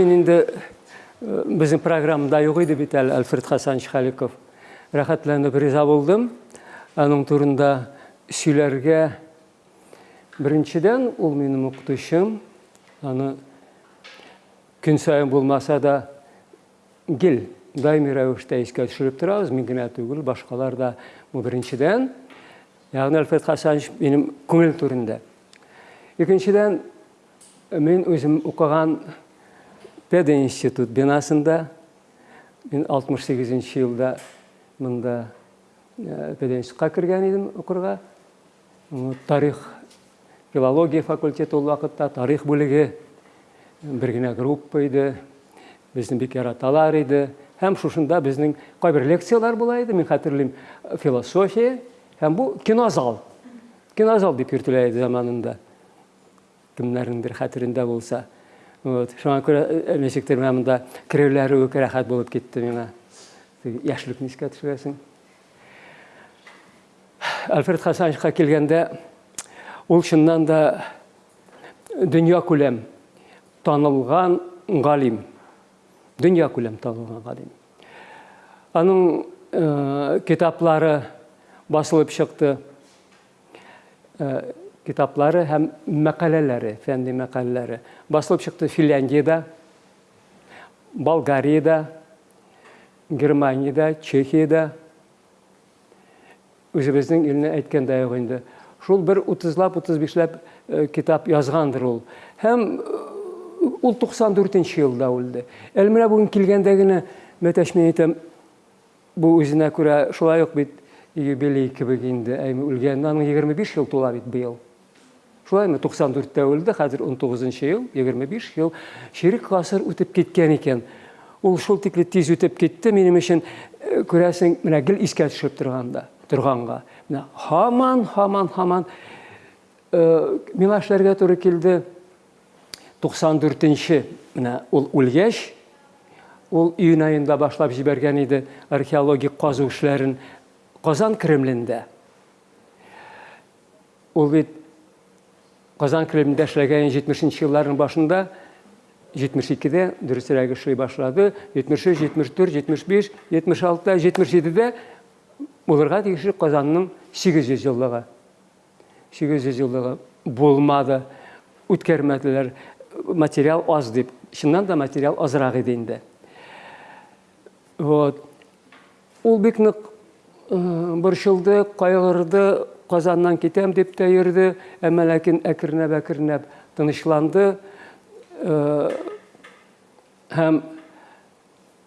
мен инде біздің программада юк иде бит әле альфред хасанович халиков рәхәтләнеп риза булдым аның турында сөйләргә беренчедән ул минем укытучым аны көн сайын булмаса да гел даими рәвештә искә төшереп торабыз мин генә түгел башкалар да бу беренчедән ягъни альфред хасанович минем күңел түрендә икенчедән мен өзім укыган пединститут бинасында мен 68 жылда мында пединститутка кірген едім укырга тарих филология факультеті ол вакытта тарих бөлігі бір генә группа иде безне бик яраталар иде һәм шушында безнең кайбер лекциялар була иде мин хәтерлим философия һәм бу кинозал кинозал дип йөртелә иде заманында кемнәрнеңдер хәтерендә булса Вот. Шуңа күрә ничектер менә монда керүләре үк рәхәт булып китте миңа. Яшьлекне искә төшерәсең? Альфред хасановичка килгәндә ул чыннан да дөнья күләм танылган галим. Дөнья күләм танылган галим. Аның китаплары басылып чыкты. китаплары һәм мәкаләләре фәнни мәкаләләре басылып чыкты финляндиядә болгариядә германиядә чехиядә үзебезнең илне әйткәндә юк инде шул бер утызлап утыз бишләп китап язгандыр ул һәм ул туксан дүртенче елда үлде әле менә бүген килгәндә генә мәтәш мин әйтәм бу үзенә күрә шулай ук бит юбилей кебек инде әйме үлгән аның егерме биш ел тула бит быел шулаймы туксан дүрттә үлде хәзер ун тугызынчы ел егерме биш ел чирек гасыр үтеп киткән икән ул шул тикле тиз үтеп китте минем өчен күрәсең менә гел искә төшеп торганда торганга менә һаман һаман һаман миңа эшләргә туры килде туксан дүртенче менә ул үлгәч ул июнь айында башлап җибәргән иде археологик казу эшләрен казан кремлендә ул бит Казан Кремлендә эшләгән 70 елларның башында 72-дә дөресрәге эшли башлады. 73, 74, 75, 76-да, 77-дә булырга тиешле Казанның 800 еллыгы. 800 еллыгы булмады. Үткәрмәделәр. Материал аз дип. Чыннан да материал азрак иде инде. Вот. Ул бик нык Казаннан китәм дип тә йөрде, әмма ләкин әкренәп әкренәп тынычланды. Һәм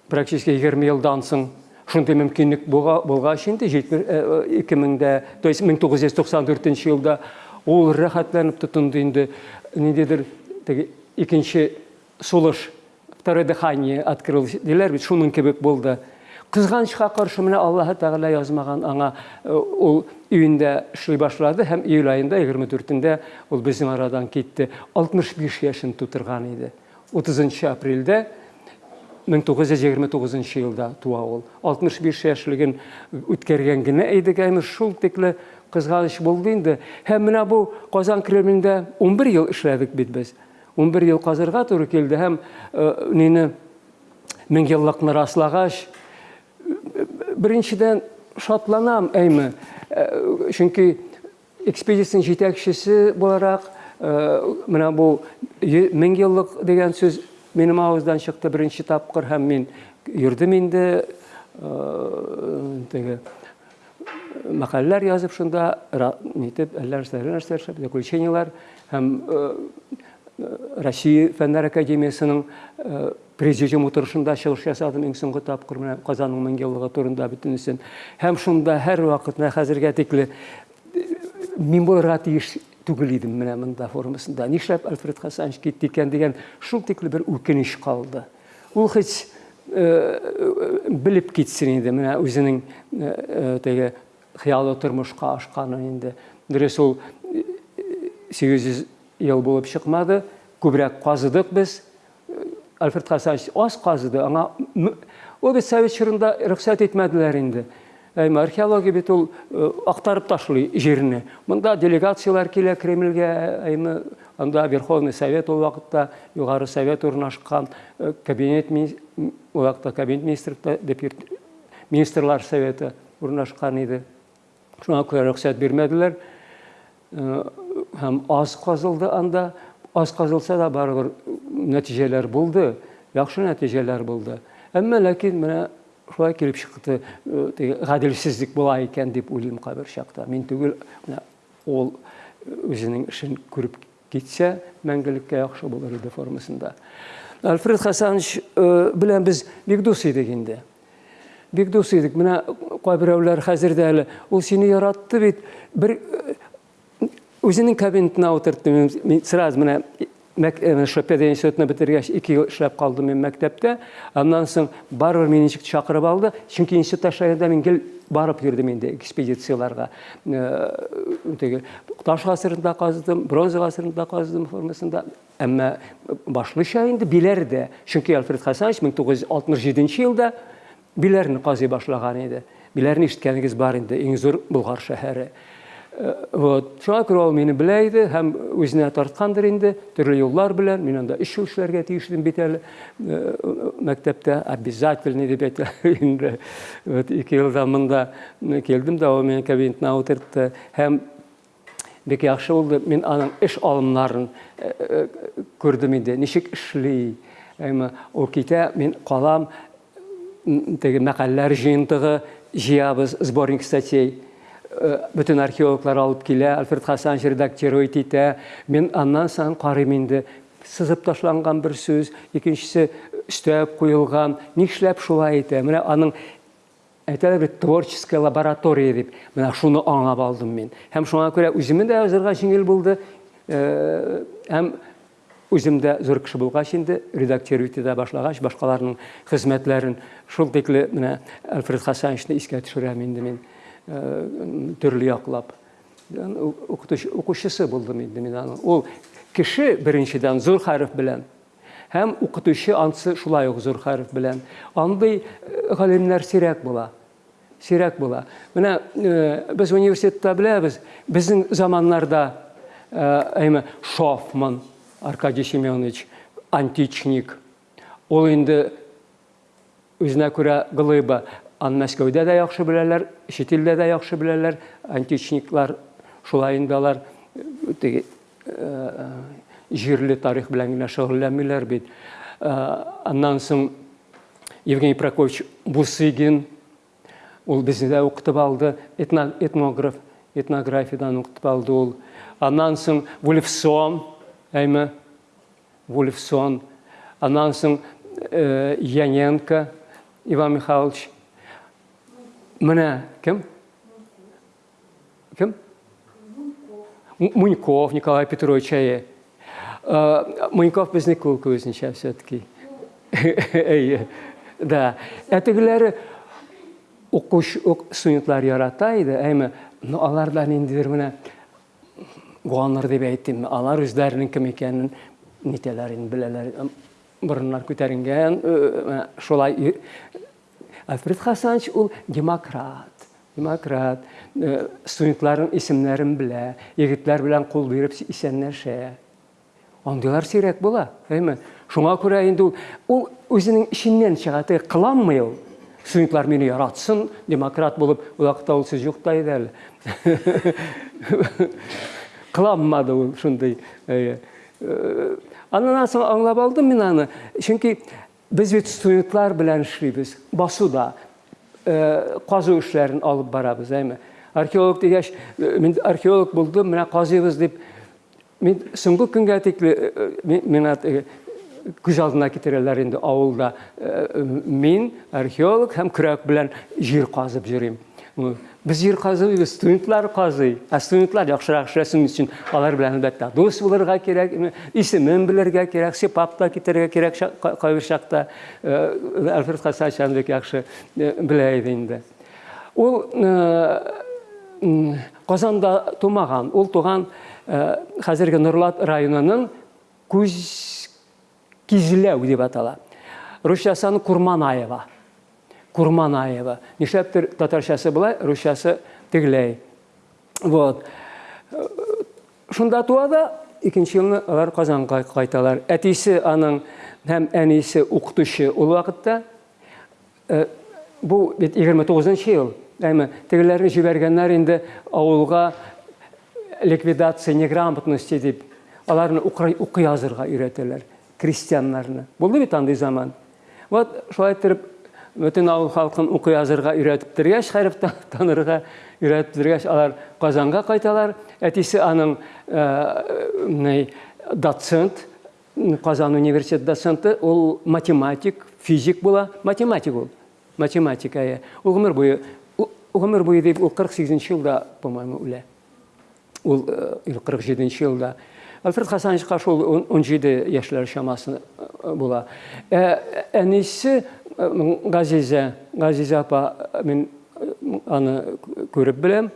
практически 20 елдан соң шундый мөмкинлек булгач инде 2000дә, то есть 1994 елда ул рәхәтләнеп тотынды инде ниндидер теге икенче сулыш второе дыхание открылось бит шуның кебек булды кызганычка каршы менә аллаһы тәғәлә язмаган аңа ул өйендә эшли башлады һәм июль айында егерме дүртендә ул безнең арадан иде утызынчы апрельдә мең тугыз йөз егерме тугызынчы елда туа алтмыш биш яшьлеген үткәргән генә идек әйме шул тикле кызганыч булды инде һәм менә бу казан кремлендә ун бер ел эшләдек бит без ун бер ел казырга туры килде һәм нине мең еллыкны раслагач Біріншіден шатланам әйме чөнки экспедицияның жетекшісі боларақ мына бұл мең еллык деген сөз менің ауыздан шықты бірінші тапқыр һәм мен жүрдім енді теге мәкаләләр язып шунда нитеп әллә нәрсәләр заключениялар һәм Россия фәннәр академиясының президиум утырышында чыгыш ясадым иң соңгы тапкыр менә Казанның мең еллыгы турында бөтенесен. Һәм шунда һәр вакыт менә хәзергә тикле мин булырга тиеш түгел идем формасында. Нишләп Альфред Хасанович китте икән дигән шул тикле бер үкенеч калды. Ул һеч белеп китсен инде менә үзенең теге хыялы тормышка ашканы инде. Дөрес ул 800 ел булып чыкмады күбрәк казыдык без альфред хасанович аз казыды аңа ул бит совет чорында рөхсәт итмәделәр инде Әйме археология бит ул актарып ташлый жерне. Монда делегациялар килә Кремльгә, әйме анда Верховный Совет ул вакытта югары совет урнашкан, кабинет ул вакытта кабинет министрлыгы министрлар советы урнашкан иде. Шуңа күрә рөхсәт бирмәделәр. Һәм аз казылды анда, аз казылса да барыбер нәтиҗәләр булды, яхшы нәтиҗәләр булды. Әмма ләкин менә шулай килеп чыкты, гаделсезлек була икән дип уйлыйм кабер чакта. Мин түгел, менә ул үзенең эшен күреп китсә, мәңгелеккә яхшы булыр иде формасында. Альфред Хасанович бик дус идек инде. Бик дус идек. Менә кайберәүләр хәзер дә әле ул сине яратты бит. Бер үзенең кабинетына утыртты. Мин сразу менә шопеда институтын бітіргеш екі ел ішлеп қалдым мен мектепте андан соң барыбір мені шақырып алды чүнки институт ашайында мен кел барып жүрдім енді экспедицияларға таш ғасырында қаздым бронза ғасырында қаздым формасында әмма башлыша енді билерде чүнки альфред хасанович мең тогуз жүз алтымыш жетинчи жылда билерни казый башлаган иде билерни ишеткәнегез бар инде иң зур болгар шәһәре вот. Ул мине белә иде һәм үзенә тарткандыр инде төрле юллар белән мин анда эш эшләргә тиешлем бит әле мәктәптә обязательный дип әйтә инде вот ике елда монда килдем дә ул мине кабинетына утыртты һәм бик яхшы булды мин аның эш алымнарын күрдем инде ничек эшли ул китә мин калам теге мәкаләләр җыентыгы җыябыз сборник статей. бүтін археологлар алып келе альфред хасан редактировать итә мен аннан соң карыйм инде сызып ташланган бер сүз икенчесе өстәп куелган нишләп шулай итә менә аның әйтәләр бит творческая лаборатория дип менә шуны аңлап алдым мин һәм шуңа күрә үземә дә язырга җиңел булды һәм үзем дә зур кеше булгач инде редактировать итә башлагач башкаларның хезмәтләрен шул тикле менә альфред хасановичны искә төшерәм инде мин Төрле яклап укучысы булдым инде мин аның ул кеше беренчедән зур хәреф белән һәм укытучы ансы шулай ук зур хәреф белән андый галимнәр сирәк була сирәк була менә без университетта беләбез безнең заманнарда әйме шофман аркадий семенович античник ул инде үзенә күрә глыба аны мәскәүдә дә яхшы беләләр чит илдә дә яхшы беләләр античниклар шулай инде алар теге җирле тарих белән генә шөгыльләнмиләр бит аннан соң евгений прокофьевич бусыгин ул безне дә укытып алды этнограф этнографиядан укытып алды ул аннан соң вульфсон әйме вульфсон аннан соң яненко иван михайлович Менә кем? Кем? Муньков Николай Петрович әйе. Муньков безне кул күзенчә все-таки. Әйе. Да. Әтегеләре укуш студентлар ярата иде, әйме, но алардан инде менә гуаннар дип әйттем. Алар үзләренең кем икәнен нитәләрен беләләр. Борыннар күтәренгән, шулай Альфред Хасанович ул демократ. Демократ. Студентларын исемнәрен белә, егетләр белән кул биреп исәнләшә. Андыйлар сирәк була, әйме? Шуңа күрә инде ул үзенең ишеннән чыга, тә кыламый ул. Студентлар мине яратсын, демократ булып, ул вакытта ул сүз юкта иде әле. Кыламмады ул шундый. Аннан соң аңлап алдым мин аны. Чөнки Біз бит студентлар белән эшлибез, басуда казу эшләрен алып барабыз, әйме? Археолог дигәч, мин археолог булдым, менә казыйбыз дип мин соңгы көнгә тикле миңа күз алдына китерәләр инде авылда. Мин археолог һәм көрәк белән җир казып йөрим. Без җир казыйбыз, студентлар казый. Ә студентлар яхшырак эшләсен өчен алар белән әлбәттә дус булырга кирәк, исемен белергә кирәк, сипап та китәргә кирәк кайбер чакта. Альфред Хасачан бик яхшы белә иде инде. Ул Казанда тумаган, ул туган хәзерге Нурлат районының күз кизләү дип атала. Русчасы Курманаева. Курманаева. Нишләптер татарчасы былай, русчасы тегеләй. Вот. Шунда туа да, икенче елны алар Казанга кайталар. Әтисе аның һәм әнисе укытучы ул вакытта. Э, Бу бит 29 ел. Әйме, тегеләрне җибәргәннәр инде авылга ликвидация неграмотности дип аларны укый язырга өйрәтәләр крестьяннарны. Булды бит андый заман. Вот шулай итеп халкын укый язырга өйрәтеп тергәч, хәреф танырга өйрәтеп тергәч, алар Казанга кайталар. Әтисе аның э, доцент, Казан университет доценты, ул математик, физик була, математик ул. Математика я. Ул гомер буе, гомер буе дип, ул 48 елда, по-моему, үлә. Ул 47 елда. Альфред Хасановичқа шул 17 яшьләр шамасы була. Әнисе Газиза, Газиза апа, мен аны күреп беләм,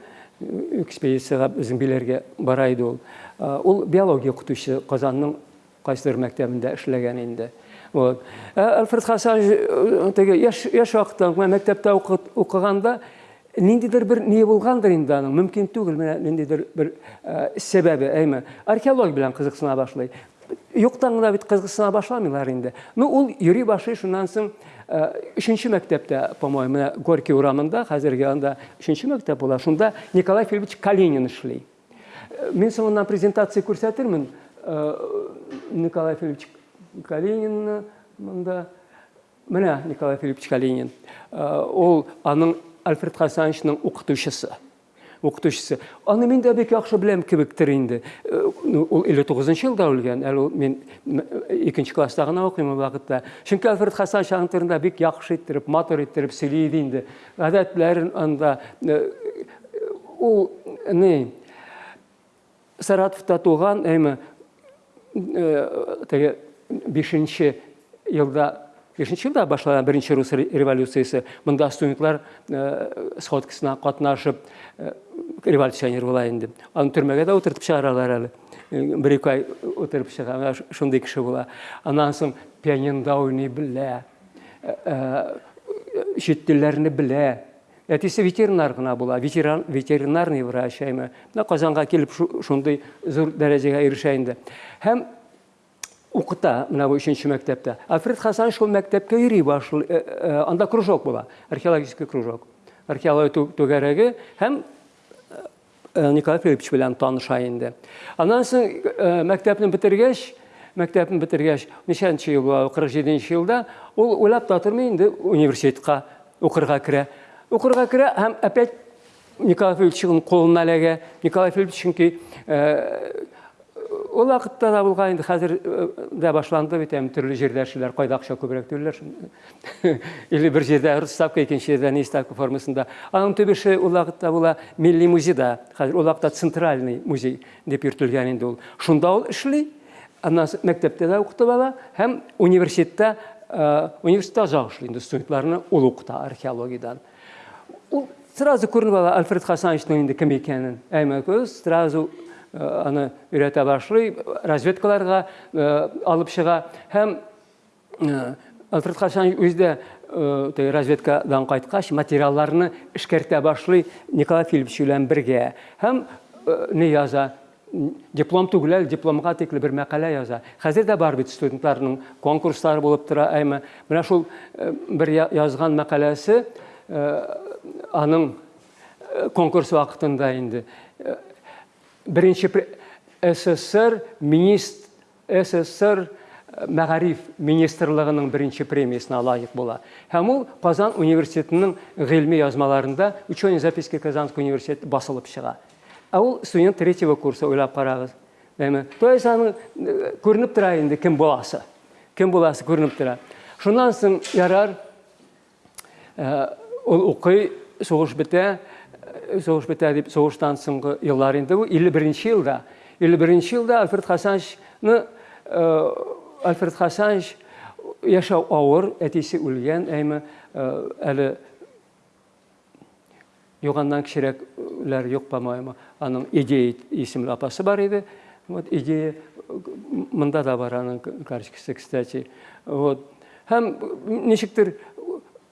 экспедицияға біздің билерге бара иде ул. Ул биология укытучысы Казанның кайсыдыр мәктәбендә эшләгән инде. Вот. Альфред Хасанович теге яш вакытта мәктәптә укыганда ниндидер бер не булгандыр инде аның, мөмкин түгел, менә ниндидер бер сәбәбе, әйме, археология белән кызыксына башлый. Юктан гына бит кызыксына башламыйлар инде. Ну, ул йөри башлый, шуннан соң үшінші мәктәптә, по-моему, Горький урамында, хәзерге анда үшінші мәктәп була, шунда Николай Филиппович Калинин эшли. Мин соңыннан презентация күрсәтермен Николай Филиппович Калинин монда менә Николай Филиппович Калинин. Ул аның Альфред Хасановичның укытучысы. Укытучысы. Аны мин дә бик яхшы беләм кебектер инде. Ул 59 елда үлгән. Әле мин 2нче класста гына укыйм ул вакытта. Чөнки Альфред Хасанович аның турында бик яхшы иттереп, матур иттереп сөйли иде инде. Гадәтләрен анда ул не Саратовта туган, әйме, теге 5нче елда бешенче елда башланган беренче рус революциясы монда студентлар сходкасына катнашып революционер була инде? Аны төрмәгә дә утыртып чыгаралар әле бер ике ай утырып чыга шундый кеше була аннан соң пианинода уйный белә чит телләрне белә әтисе ветеринар гына була ветеринарный врач әйме казанга килеп шундый зур дәрәҗәгә ирешә инде. укыта мына бу өченче мәктәптә альфред хасан шул мәктәпкә йөри башлый анда кружок була археологический кружок археология түгәрәге һәм николай филиппович белән таныша инде аннан соң мәктәпне бетергәч мәктәпне бетергәч ничәнче ел була кырык җиденче елда ул уйлап та тормый инде университетка укырга керә укырга керә һәм опять николай филипповичның кулына эләгә николай филиппович чөнки Ул вакытта да булган инде хәзер дә башланды бит төрле җирдә эшләр, кайда акча күбрәк түләр. Или бер җирдә ставка, икенче җирдә не ставка формасында. Аның төбеше ул вакытта була милли музейда. Хәзер ул вакытта центральный музей дип йөртелгән инде ул. Шунда ул эшли. Аннан мәктәптә дә укыты бала һәм университетта озак эшли инде студентларны ул укыта археологиядан. Ул сразу күренеп ала Альфред Хасановичның инде кем икәнен. Әймә күз сразу аны өйрәтә башлый, разведкаларга алып чыга һәм Альфред Хасан үздә разведкадан кайткач материалларны эшкәртә башлый Николай Филиппович белән бергә һәм не яза диплом түгел, дипломга тикле бер мәкалә яза. Хәзер дә бар бит студентларның конкурслары булып тора, әйме. Менә шул бер язган мәкаләсе аның конкурс вакытында инде бірінші ссср министр ссср мәғариф министрлігінің бірінші премиясына лайық бола. Һәм ул қазан университетінің ғилми язмаларында ученые записки казанского университеті басылып шыға. Ә ул студент третьего курса ойлап қараңыз дейме то есть аны көрініп тұра енді кім боласы? Кім боласы көрініп тұра? Шунан соң ярар ул укый соғыш бітә соғыш дип соғыштан соңғы еллар инде бу илле беренче елда илле беренче елда альфред хасановичны альфред хасанович яшәү авыр әтисе үлгән әйме әле юганнан кечерәкләр юк по аның идея исемле апасы бар иде вот идея монда да бар аның карточкасы кстати. Вот. Һәм ничектер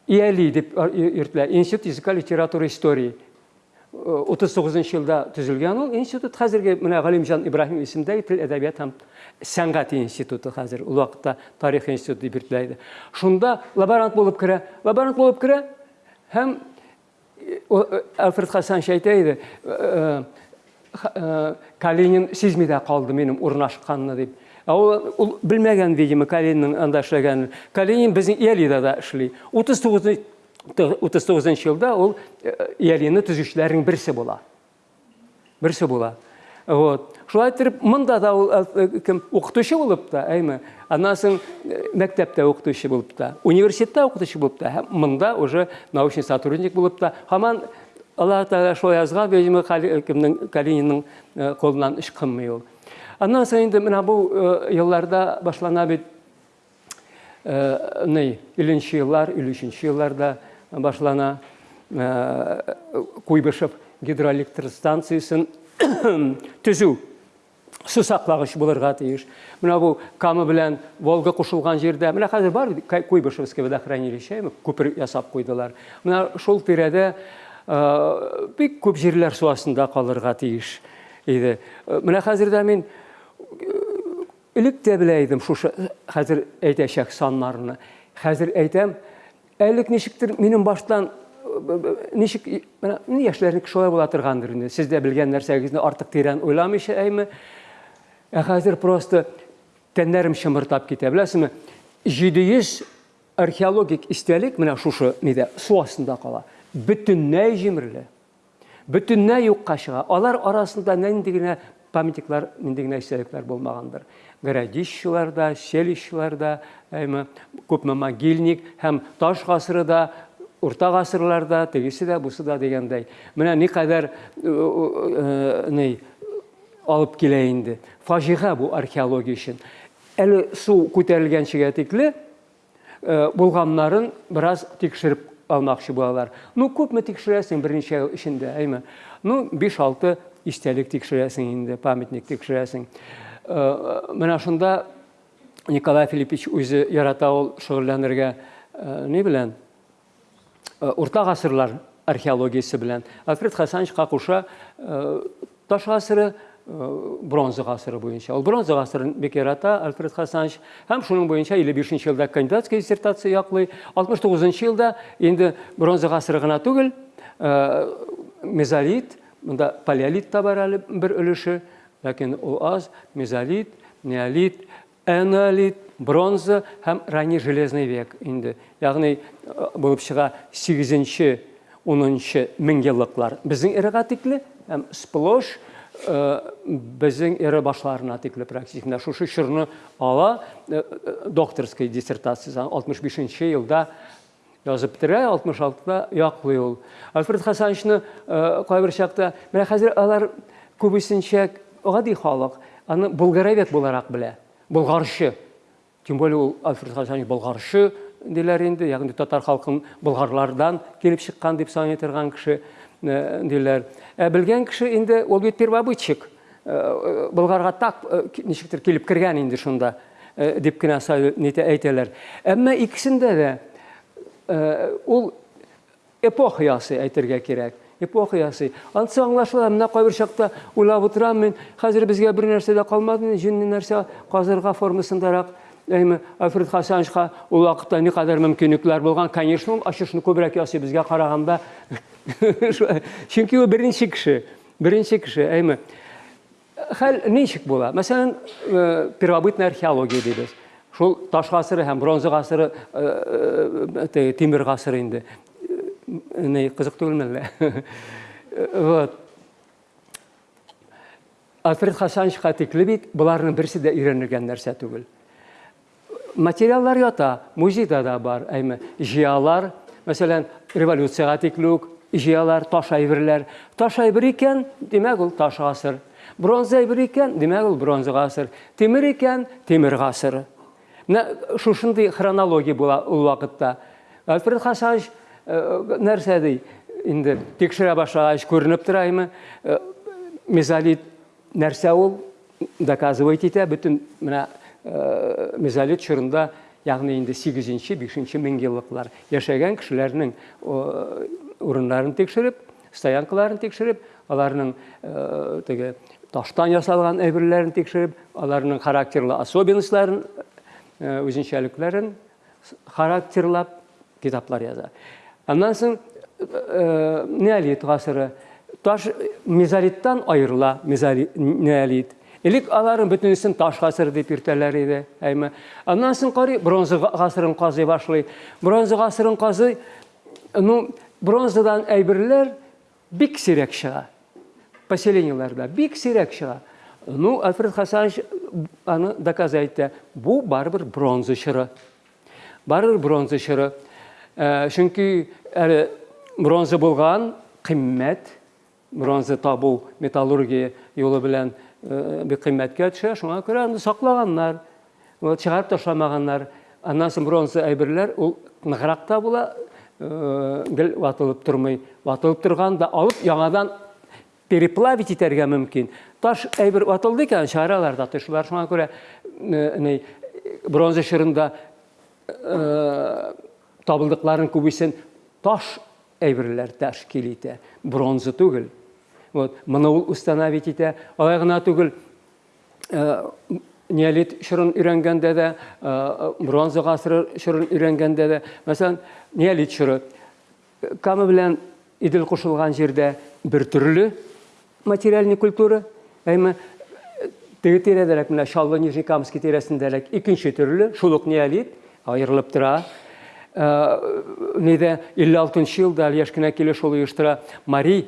ияли деп йөртелә институт языка литература истории. 39 жылда түзілген ол институт қазіргі мына ғалимжан ибраһим исемдәге тел әдәбият һәм сәнгать институты қазір ул вакытта тарих институты дип йөртелә шунда лаборант булып керә лаборант булып керә һәм альфред хасан әйтә иде калинин сизми дә калды минем урнашканны дип ул белмәгән видимо калинин анда эшләгәнен калинин безнең иалида да эшли 39 39 жылда ул иалины төзүчеләрнең берсе була берсе була вот шулай итеп монда да ул кем укытучы булып та әйме аннан соң мәктәптә укытучы булып та университетта укытучы булып та һәм монда уже научный сотрудник булып та һаман алла тағала шулай язган видимо кемнең калининның қолынан эш кылмый ул. Аннан соң инде менә бу елларда башлана бит илленче еллар илле өченче елларда башлана куйбышев гидроэлектростанциясын төзү су саклагыч булырга тиеш. Менә бу кама белән волга кушылган җирдә менә хәзер бар куйбышевское водохранилище күпер ясап куйдылар менә шул тирәдә бик күп җирләр су астында калырга тиеш иде менә хәзер дә мин элек тә белә идем шушы хәзер әйтәчәк саннарны хәзер әйтәм әлек ничектер минем баштан ничек менә яшьләрнеке шулай була торгандыр инде сез дә белгән нәрсәгезне артык тирән уйламыйча әйме ә хәзер просто тәннәрем шымыртап китә беләсезме җиде йөз археологик истәлек менә шушы нидә су астында кала бөтенләй җимерле бөтенләй юкка чыга алар арасында нинди генә памятниклар нинди генә истәлекләр булмагандыр городищеларда селищеларда әйме күпме могильник һәм таш гасыры да урта гасырларда тегесе дә бусы да дигәндәй менә никадәр ни алып килә инде фаҗига бу археология өчен әле су күтәрелгәнчегә тикле булганнарын бераз тикшереп алмакчы булалар ну күпме тикшерәсең берничә ел эчендә әйме ну биш алты истәлек тикшерәсең инде памятник тикшерәсең Менә шунда николай филиппович үзе ярата ул шөгыльләнергә ни белән? Гасырлар археологиясы белән. Альфред хасановичка куша таш гасыры бронза гасыры буенча. Ул бронза гасырын бик ярата альфред хасанович һәм шуның илле бишенче елда кандидатская диссертация алтмыш тугызынчы елда инде бронза гасыры гына түгел. Мезолит монда палеолит та бар әле бер өлеше. ләкин ул аз мезолит неолит энолит бронза һәм ранний железный век инде ягъни булып чыга сигезенче унынчы мең еллыклар безнең эрага тикле һәм сплош безнең эре башларына тикле практически менә шушы чорны ала докторская диссертация алтмыш бишенче елда язып бетерә алтмыш алтыда яклый ул альфред хасановичны кайбер чакта менә хәзер алар күбесенчә гади халык аны булгаровед буларак белә болгаршы тем более ул альфред хасанович болгаршы диләр инде ягъни татар халкын болгарлардан килеп чыккан дип саный торган кеше диләр ә белгән кеше инде ул бит первобытчик болгарга так ничектер килеп кергән инде шунда дип кенә әйтәләр әмма икесендә дә ул эпоха ясый әйтергә кирәк эпоха ясый анысы аңлашыла менә кайбер чакта уйлап утырам мин хәзер безгә бер нәрсә дә калмады җинни нәрсә казырга формасындарак әйме альфред хасановичка ул вакытта никадәр мөмкинлекләр булган конечно ул ачышны күбрәк ясый безгә караганда чөнки ул беренче кеше беренче кеше әйме хәл ничек була мәсәлән первобытная археология дибез шул таш гасыры һәм бронза гасыры тимер гасыры инде не кызык түгелме әллә вот альфред хасановичка тикле бит боларның берсе дә өйрәнелгән нәрсә түгел материаллар ята музейда да бар әйме җыялар мәсәлән революцияга тикле үк җыялар таш әйберләр таш әйбер икән димәк ул таш гасыр бронза әйбер икән димәк ул бронза гасыр тимер икән тимер гасыры менә шушындый хронология була ул вакытта альфред хасанович нәрсә ди инде тикшерә башлагач күренеп тора име мезолит нәрсә ул доказывать итә бөтен менә мезолит чорында ягъни инде 8-нче, 5-нче мең еллыклар яшәгән кешеләрнең урыннарын тикшереп, стоянкаларын тикшереп, аларның теге таштан ясалган әйберләрен тикшереп, аларның характерлы особенностьларын, үзенчәлекләрен характерлап китаплар яза. Аннан соң неолит гасыры таш мезолиттан айырыла, неолит. Элек аларын бөтенесен таш ғасыры деп йөртәләр иде, әйме. Аннан соң карый бронза ғасырын казый башлый. Бронза ғасырын казый, ну, бронзадан әйберләр бик сирәк чыга. Поселенияларда бик сирәк чыга. Ну, Альфред Хасанович аны доказать Бу барыбер бронза чыры. Барыбер бронза чыры. Чөнки әле бронза булган кыйммәт, бронза табу металлургия юлы белән бик кыйммәткә төшә. Шуңа күрә аны саклаганнар, чыгарып ташламаганнар. Аннан соң бронза әйберләр ул ныграк та була, гел ватылып тормый. Ватылып торганда алып яңадан переплавить итәргә мөмкин. Таш әйбер ватылды икән шараларда тышлар. Шуңа күрә бронза шырында табылдыкларын күбесен таш әйберләр тәшкил итә. Бронза түгел. Вот, моны ул установить итә. Алай түгел, неолит шырын өйрәнгәндә дә, бронза гасыры шырын өйрәнгәндә дә, мәсәлән, неолит шыры камы белән идел кушылган җирдә бер төрле материальный культура, әйме теге тирәдәрәк менә Шаллы Нижнекамский тирәсендәрәк икенче төрле, неолит аерылып. Неде 56 елда яшь кенә килеш ул оештыра Мари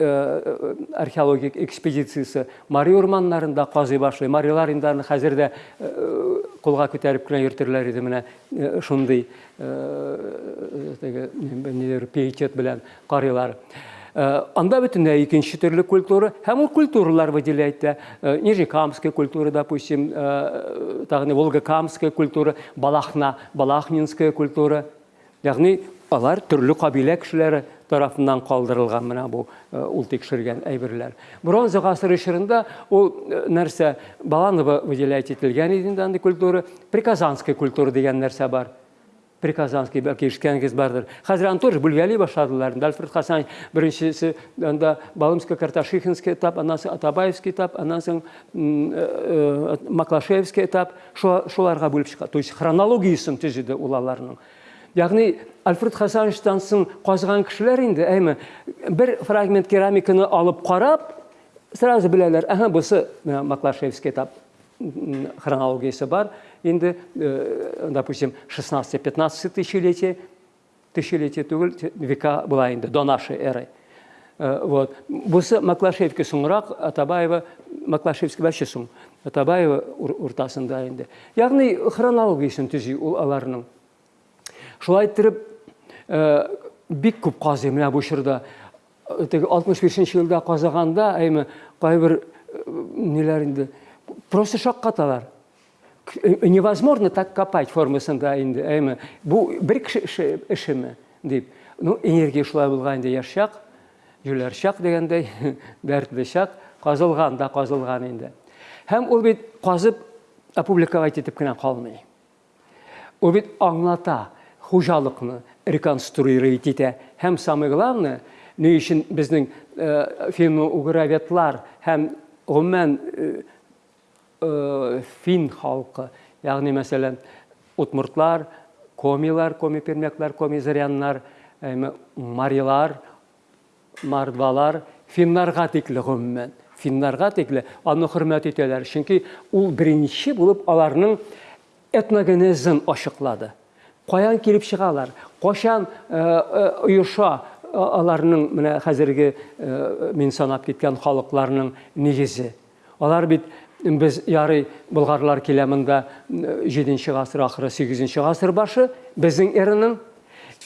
археологик экспедициясы Мари урманнарында казый башлый. Марилар инде аны хәзер дә кулга күтәреп кенә йөртерләр иде менә шундый пиетет белән. Анда бөтенләй икенче төрле культура, һәм ул культуралар выделяет. Нижнекамская культура, допустим, тагы Волгокамская культура, Балахна, Балахнинская культура. Ягъни алар төрле кабилә кешеләре тарафынан калдырылган менә бу ул тикшергән әйберләр. Бронза гасыры чорында ул Баланова выделяет ителгән иде инде культура, Приказанская культура дигән нәрсә бар. Приказанский бәлки ишеткәнегез бардыр. Хәзер аны тоже бүлгәли башладылар. Альфред Хасан беренчесе анда Балымская Карташихинский этап, аннан соң Атабаевский этап, аннан соң Маклашевский этап, шуларга бүлеп чыга. То есть хронологиясын төзеде ул аларның. Ягъни Альфред Хасановичтан соң казган кешеләр инде, әйме, бер фрагмент керамиканы алып карап, сразу беләләр, аһа, бусы Маклашевский этап хронологиясы бар. Инде, допустим, 16-15 тысячелетие, тысячелетие түгел, века була инде, до нашей эры. Вот. Бусы Маклашевский соңрак, Атабаева, Маклашевский вообще соң, Атабаева уртасында инде. Ягъни хронологиясын төзи ул аларның. Шулай иттереп, бик күп казый менә бу чорда. Теге 65 елда казаганда, әйме, кайбер ниләр инде, просто шаккаталар. Невозможно так копать формасында инде, әйме. Бу бер кеше эшеме дип. Ну, энергия шулай булган инде яшак, юләр шак дигәндәй, дәртле шак, казылган да казылган инде. Һәм ул бит казып опубликовать итеп кенә калмый. Ул бит аңлата хужалыкны реконструировать итә. Һәм самое главное, ни өчен безнең финно-угроветлар һәм гомумән фин халкы, ягъни мәсәлән, утмуртлар, комилар, коми-пермяклар, коми-заряннар, марилар, мардвалар, финнарга тикле гомумән, финнарга тикле аны хөрмәт итәләр. Чөнки ул беренче булып аларның этногенезын ачыклады. Каян килеп чыгалар? Кашан оеша аларның менә хәзерге мин санап киткән халыкларның нигезе? Алар бит без ярый болгарлар килә монда 7нче гасыр ахыры 8нче гасыр башы безнең эренең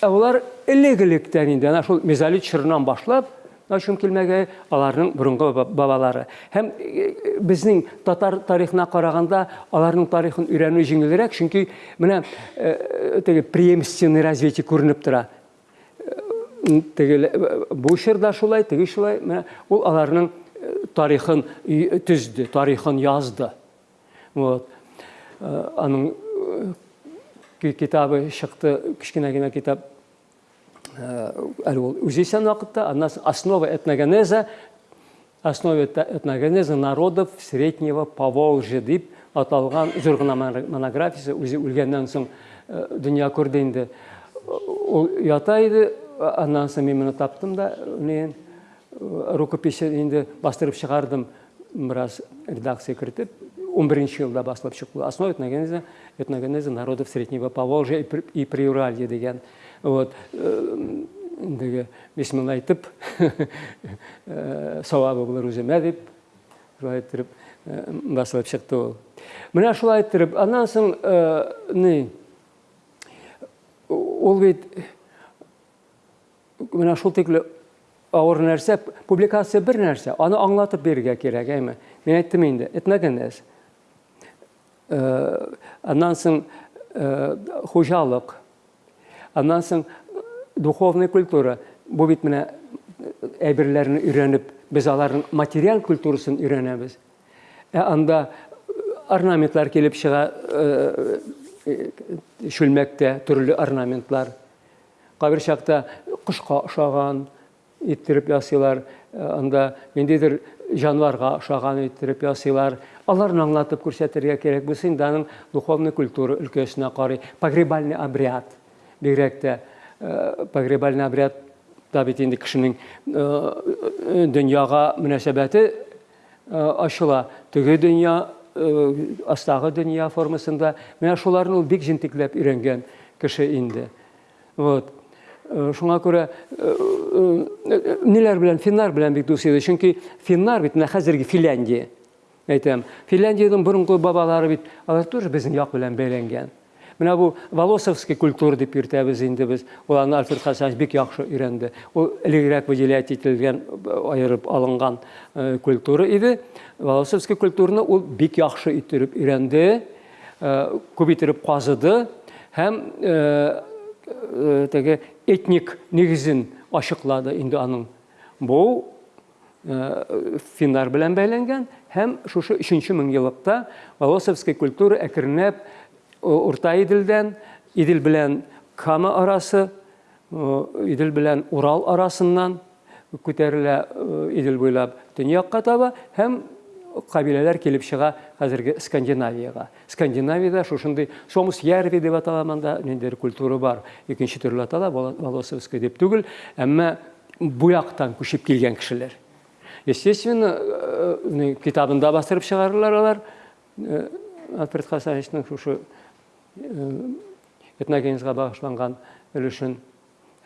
ә улар элек-электән инде ана шул мезолит чорынан башлап Ашым килмәгә аларның бурынгы бабалары. Һәм безнең татар тарихына караганда аларның тарихын өйрәнү җиңелрәк, чөнки менә теге преемственный развитие күренеп тора. Теге бу чорда шулай, теге шулай, тарихын түзді, тарихын язды. Вот. Аның китабы шықты кішкене генә үзешчән вакытта аннан соң основа этногенеза основа этногенеза народов среднего поволжья дип аталган зур гына монографиясы үзе үлгәннән соң дөнья күрде инде ул ята иде аннан соң мин моны таптым да мен рукописье инде бастырып чыгардым бераз редакция кертеп он бірінші жылда басылып шықты. Основа этногенеза этногенеза народов среднего поволжья и приуралья деген. Вот ендігі бисмилла айтып сауабы болар өзіме деп шулай айттырып басылып шықты ол. Мына шулай айттырып андан соң не ол бит мына шул ауыр нәрсе публикация бір нәрсе аны аңлатып берге керек әйме мен айттым инде этногенез андан соң хужалык андан соң духовная культура бу бит менә әйберләрне өйрәнеп без аларның материал культурасын өйрәнәбез ә анда орнаментлар килеп чыга шүлмәктә төрле орнаментлар кайбер чакта кошка охшаган иттереп ясыйлар анда ниндидер жануарга охшаган иттереп ясыйлар аларны аңлатып булса инде аның духовный культура өлкәсенә карый погребальный обряд. Бигрәк тә погребальный обряд да бит инде дөньяга мөнәсәбәте ачыла. Теге дөнья астагы дөнья формасында менә шуларны ул бик өйрәнгән кеше инде. Вот. шуңа күрә ниләр белән финнар белән бик дус иде чөнки финнар бит менә хәзерге финляндия әйтәм финляндияның борынгы бабалары бит алар тоже безнең як белән бәйләнгән менә бу волосовский культура дип йөртәбез инде без ул аны альфред хасанович бик яхшы өйрәнде ул элегрәк выделять ителгән аерып алынган культура иде волосовский культураны ул бик яхшы иттереп өйрәнде күп иттереп казыды һәм теге этник нигезен ачыклады инде аның бу финнар белән бәйләнгән һәм шушы өченче меңьеллыкта волосовский культура әкренләп урта иделдән идел белән кама арасы идел белән урал арасыннан күтәрелә идел буйлап төньякка таба һәм кабиләләр килеп чыга хәзерге скандинавияга скандинавиядә шушындый сомус ярви дип аталаманда ниндидер культура бар. Икенче төрле атала волосовский дип түгел әмма бу яктан күчеп килгән кешеләр естественно китабында бастырып чыгарырлар алар альфред хасановичның шушы этногенезга багышланган өлешен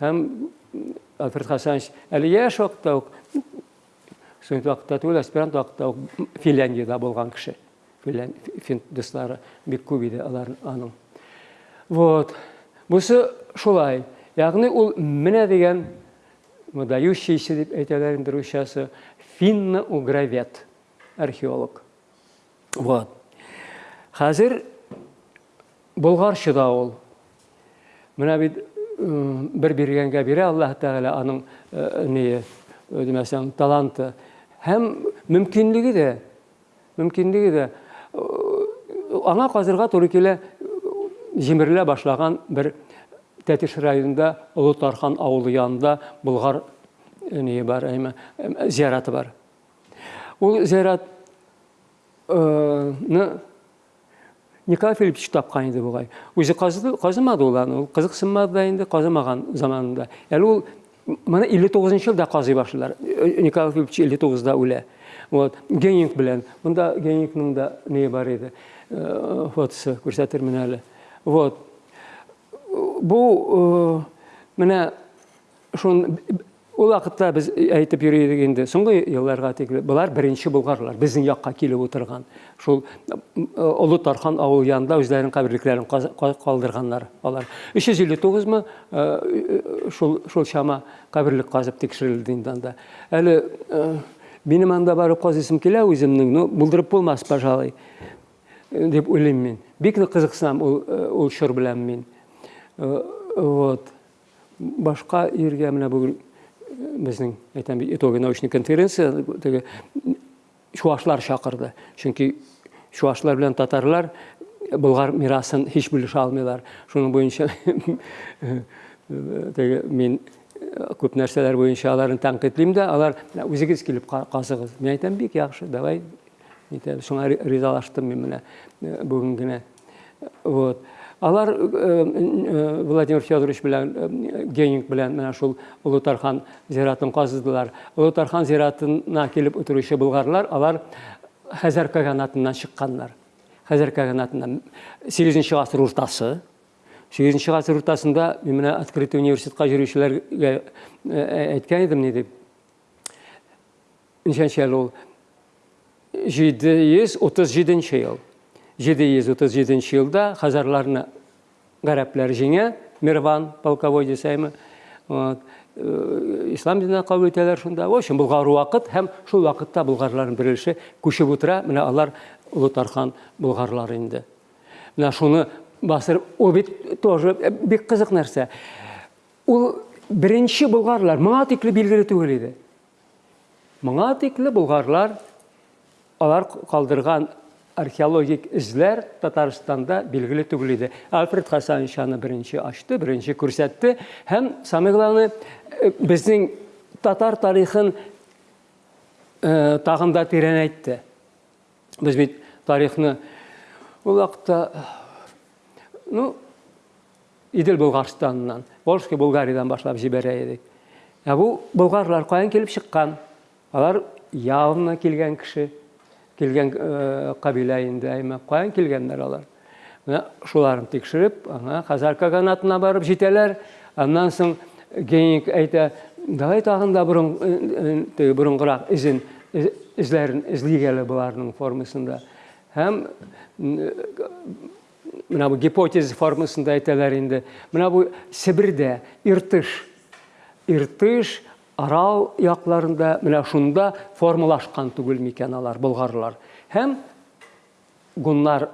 һәм альфред хасанович әле яшь вакытта студент вакытта түгел аспирант вакытта ук финляндияда булган кеше фин дуслары бик алар аның. Вот. Бусы шулай. Ягъни ул менә дигән выдающийся дип әйтәләр инде русчасы финно-угровед археолог. Вот. Хәзер болгарчы да ул. Менә бит бер биргәнгә бирә аллаһ аның не демәсәң таланты. Һәм мөмкинлеге дә мөмкинлеге дә аңа казырга туры килә җимерелә башлаган бер тәтеш районында олы тархан авылы янында болгар не бар әйме зияраты бар ул зиярат николай филиппович тапкан иде бугай үзе казымады ул аны ул кызыксынмады да инде казымаган заманында мына илле тогузынчы жылда казый башлыйлар николай филиппович илле тогузда үлә вот генинг белән монда генингның да не бар иде фотосы күрсәтермен әле вот бу менә шун ул вакытта без әйтеп йөри идек инде соңгы елларга тикле булар беренче булгарлар безнең якка килеп утырган шул олы тархан авыл янында калдырганнар алар. Өч йөз илле тугызмы шул шул чама каберлек казып тикшерелде инде анда әле минем анда барып казыйсым килә үземнең ну булдырып булмас пожалуй уйлыйм мин бик кызыксынам ул ул чор белән мин вот. Башка ергә менә бүген біздің айтам итоги научный конференция теге чуашлар шақырды чөнки чуашлар белән татарлар Болгар мирасын һич бүлешә алмыйлар. Шуның буенча теге мин күп нәрсәләр буенча аларны тәнкыйтьлим дә, алар үзегез килеп касыгыз. Мин әйтәм бик яхшы, давай. Шуңа ризалаштым мин менә бүген генә. Вот. Алар Владимир Федорович белән Геник белән менә шул Улутархан зиратын казыдылар. Улутархан зиратына килеп утыручы булгарлар, алар Хәзәр каганатыннан чыкканнар. Хәзәр каганатыннан 8 гасыр уртасы. 8 гасыр уртасында мин открытый университетка йөрүчеләргә әйткән идем ни дип. Ничәнче ел ул? 737 ел. 737 елда хазарларны гарәпләр җиңә, Мирван полковой дисәйме. Вот. ислам диненә кабул итәләр шунда. В общем, булгар вакыт һәм шул вакытта булгарларның беренче күчеп утыра. Менә алар Улутархан булгарлары инде. Менә шуны басыр о бит тоже бик кызык нәрсә. Ул беренче булгарлар моңа тикле билгеле түгел иде. Моңа тикле алар археологик эзләр Татарстанда билгеле түгел иде. Альфред Хасанович аны беренче ачты, беренче күрсәтте һәм самое главное безнең татар тарихын тагын да тирән әйтте. Без бит тарихны ул вакытта ну Идел Булгарстаннан, Волжский Булгариядән башлап җибәрә идек. Ә бу болгарлар каян килеп чыккан? Алар явно килгән кеше келген кабила инде әйме каян килгәннәр алар менә шуларын тикшереп аңа хазарка канатына барып җитәләр аннан соң геник әйтә давай тагын да борын теге борынгырак изен эзләрен эзлик әле боларның формасында һәм менә бу гипотеза формасында әйтәләр инде менә бу себердә иртыш иртыш арал якларында менә шунда формалашкан түгел микән алар болгарлар һәм гуннар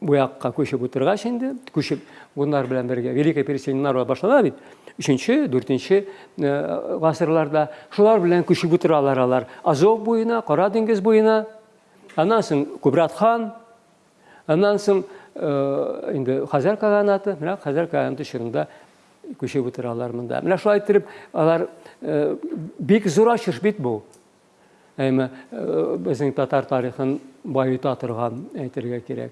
бу якка күчеп утыргач инде күчеп гуннар белән бергә великое переселение башлана бит өченче дүртенче гасырларда шулар белән күчеп утыралар алар азов буена кара диңгез буена аннан соң күбрат хан аннан соң инде хазар каганаты менә хазар каганаты чорында күчеп утыралар монда менә шулай алар бик зур ачыш бит бу әйме безнең татар тарихын байыта торган әйтергә кирәк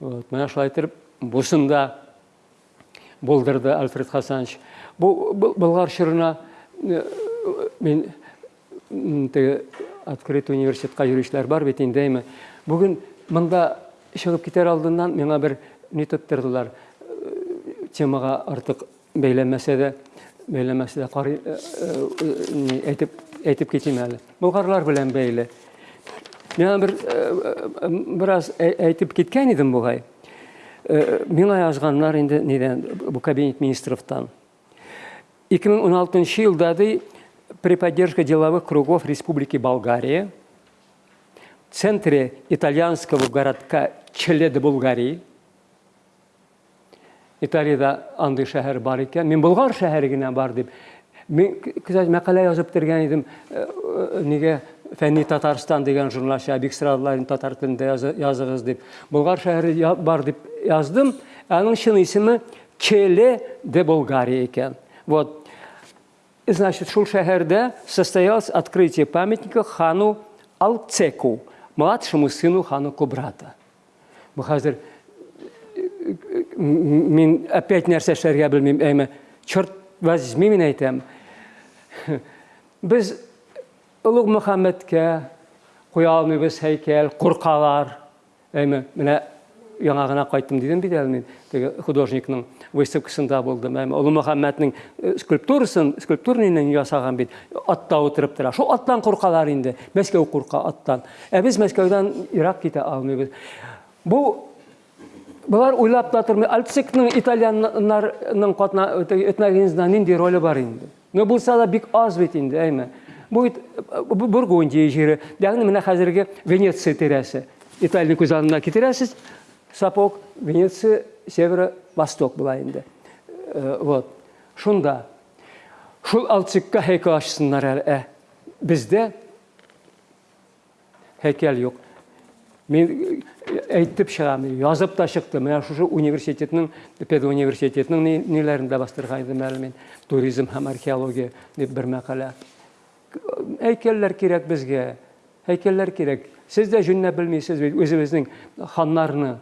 вот менә шулай итеп бусын да булдырды альфред хасанович бу болгар чорына мин теге открытый университетка йөрүчеләр бар бит инде әйме бүген монда чыгып китәр алдыннан миңа бер темага артык бәйләмәсә дә бәйләмәсә дә карый әйтеп әйтеп китим әле болгарлар белән бәйле миңа бер бераз әйтеп киткән идем бугай миңа язганнар инде нидән бу кабинет министровтан 2016 елда ди при поддержке деловых кругов Республики Болгария в центре итальянского городка Челеды, Болгарии Италияда андый шәһәр бар икән. Мин Болгар шәһәре бар дип. Мин күзәт мәкалә язып тергән идем. Нигә Фәнни Татарстан дигән журналчы бик сорадылар татар телендә языгыз дип. Болгар шәһәре бар дип яздым. Аның чын исеме Челе де Болгария икән. Вот. Значит, шул шәһәрдә состоялось открытие памятника хану Алцеку, младшему сыну хану Кубрата. Бу хәзер мин опять нәрсә эшләргә белмим әйме? Черт возьми мин әйтәм. Без олуг мөхәммәдкә куя алмыйбыз һәйкәл куркалар. Әйме менә яңа гына кайттым дидем бит әле мин теге художникның выставкасында булдым әйме? Олуг мөхәммәднең скульптурасын скульптурныйны ясаган бит. Атта утырып тора. Шул аттан куркалар инде. Мәскәү курка аттан. Ә без мәскәүдән ирак китә алмыйбыз. Бу Бұлар ойлап та тұрмай, Альцикның итальяннарның қатна этногенизмда нинди ролі бар енді. Но болса да бик аз бит инде, әйме. Бу Бургундия жері, яғни менә хәзерге Венеция тирәсе. Италия күз алдына китерәсез, Сапог, Венеция, Северо-Восток була инде. Вот. Шунда шул Альцикка һәйкәл ачсыннар әле. Бездә һәйкәл юк. Мен әйтіп шығамын. Жазып та шықты мына шушы университетінің педуниверситетінің не- нелерінде бастырғайдым әлі мен. Туризм һәм археология деп бір мақала. Әйкелләр кирәк безгә әйкелләр кирәк сез дә жөннәп белмисез бит үзебезнең ханнарны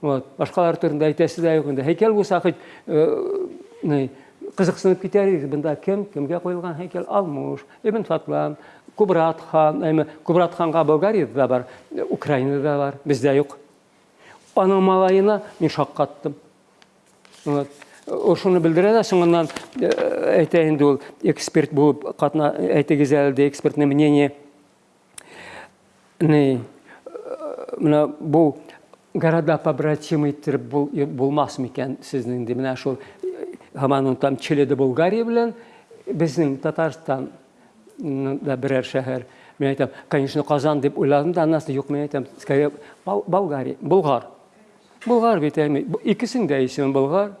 вот. Әйтәсе дә юк инде һәйкәл булса хоть не кызыксынып китәр идек бында кем кемгә куелган һәйкәл алмуш ибн фатлан кубрат хан әйме кубрат ханга болгариядә да бар украинада бар бездә юк аның малаена мин шаккаттым Вот. Ошоны белдерә дә соңыннан э, әйтә инде ул эксперт булып катна әйтегез әле дә экспертное мнение не менә бу города побратимы иттереп бул булмас микән сезнең ди менә шул һаман ул там Чиледе Болгария белән безнең Татарстан да берәр шәһәр мен әйтәм конечно Казан дип уйладым да аннан юк мен әйтәм скорее Бол- Болгария Болгар Болгар бит әйме икесен дә исеме Болгар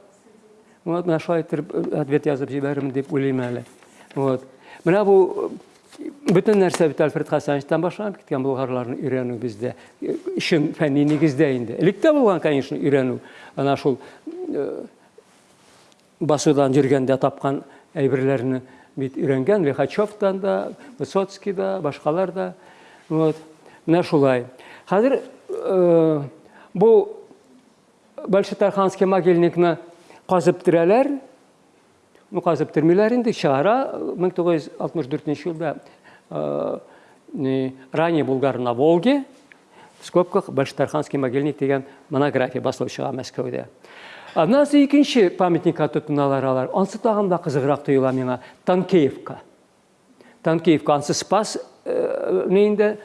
Вот, менә шулай иттереп э, ответ язып җибәрермен дип уйлыйм әле. Вот. Менә бу э, бөтен нәрсә бит Альфред Хасановичтан башланып киткән болгарларны өйрәнү бездә. Э, Өчен фәнни нигездә инде. Элек тә булган, конечно, өйрәнү. Ана шул э, басудан жүргәндә тапкан әйберләрне бит өйрәнгән Лихачевтан да, Высоцкий да, башкалар да. Вот. Менә шулай. Хәзер э, бу Большетарханский могильникны казып тирәләр. Ну, казып тирмиләр инде чыгара 1964 елда э, не, ранее Булгар на Волге в скобках Большетарханский могильник деген монография басылып чыга Мәскәүдә. Аннан соң икенче памятникка тотыналар алар. Ансы тагын да кызыграк тоела миңа Танкеевка. Танкеевка ансы Спас э, нейинде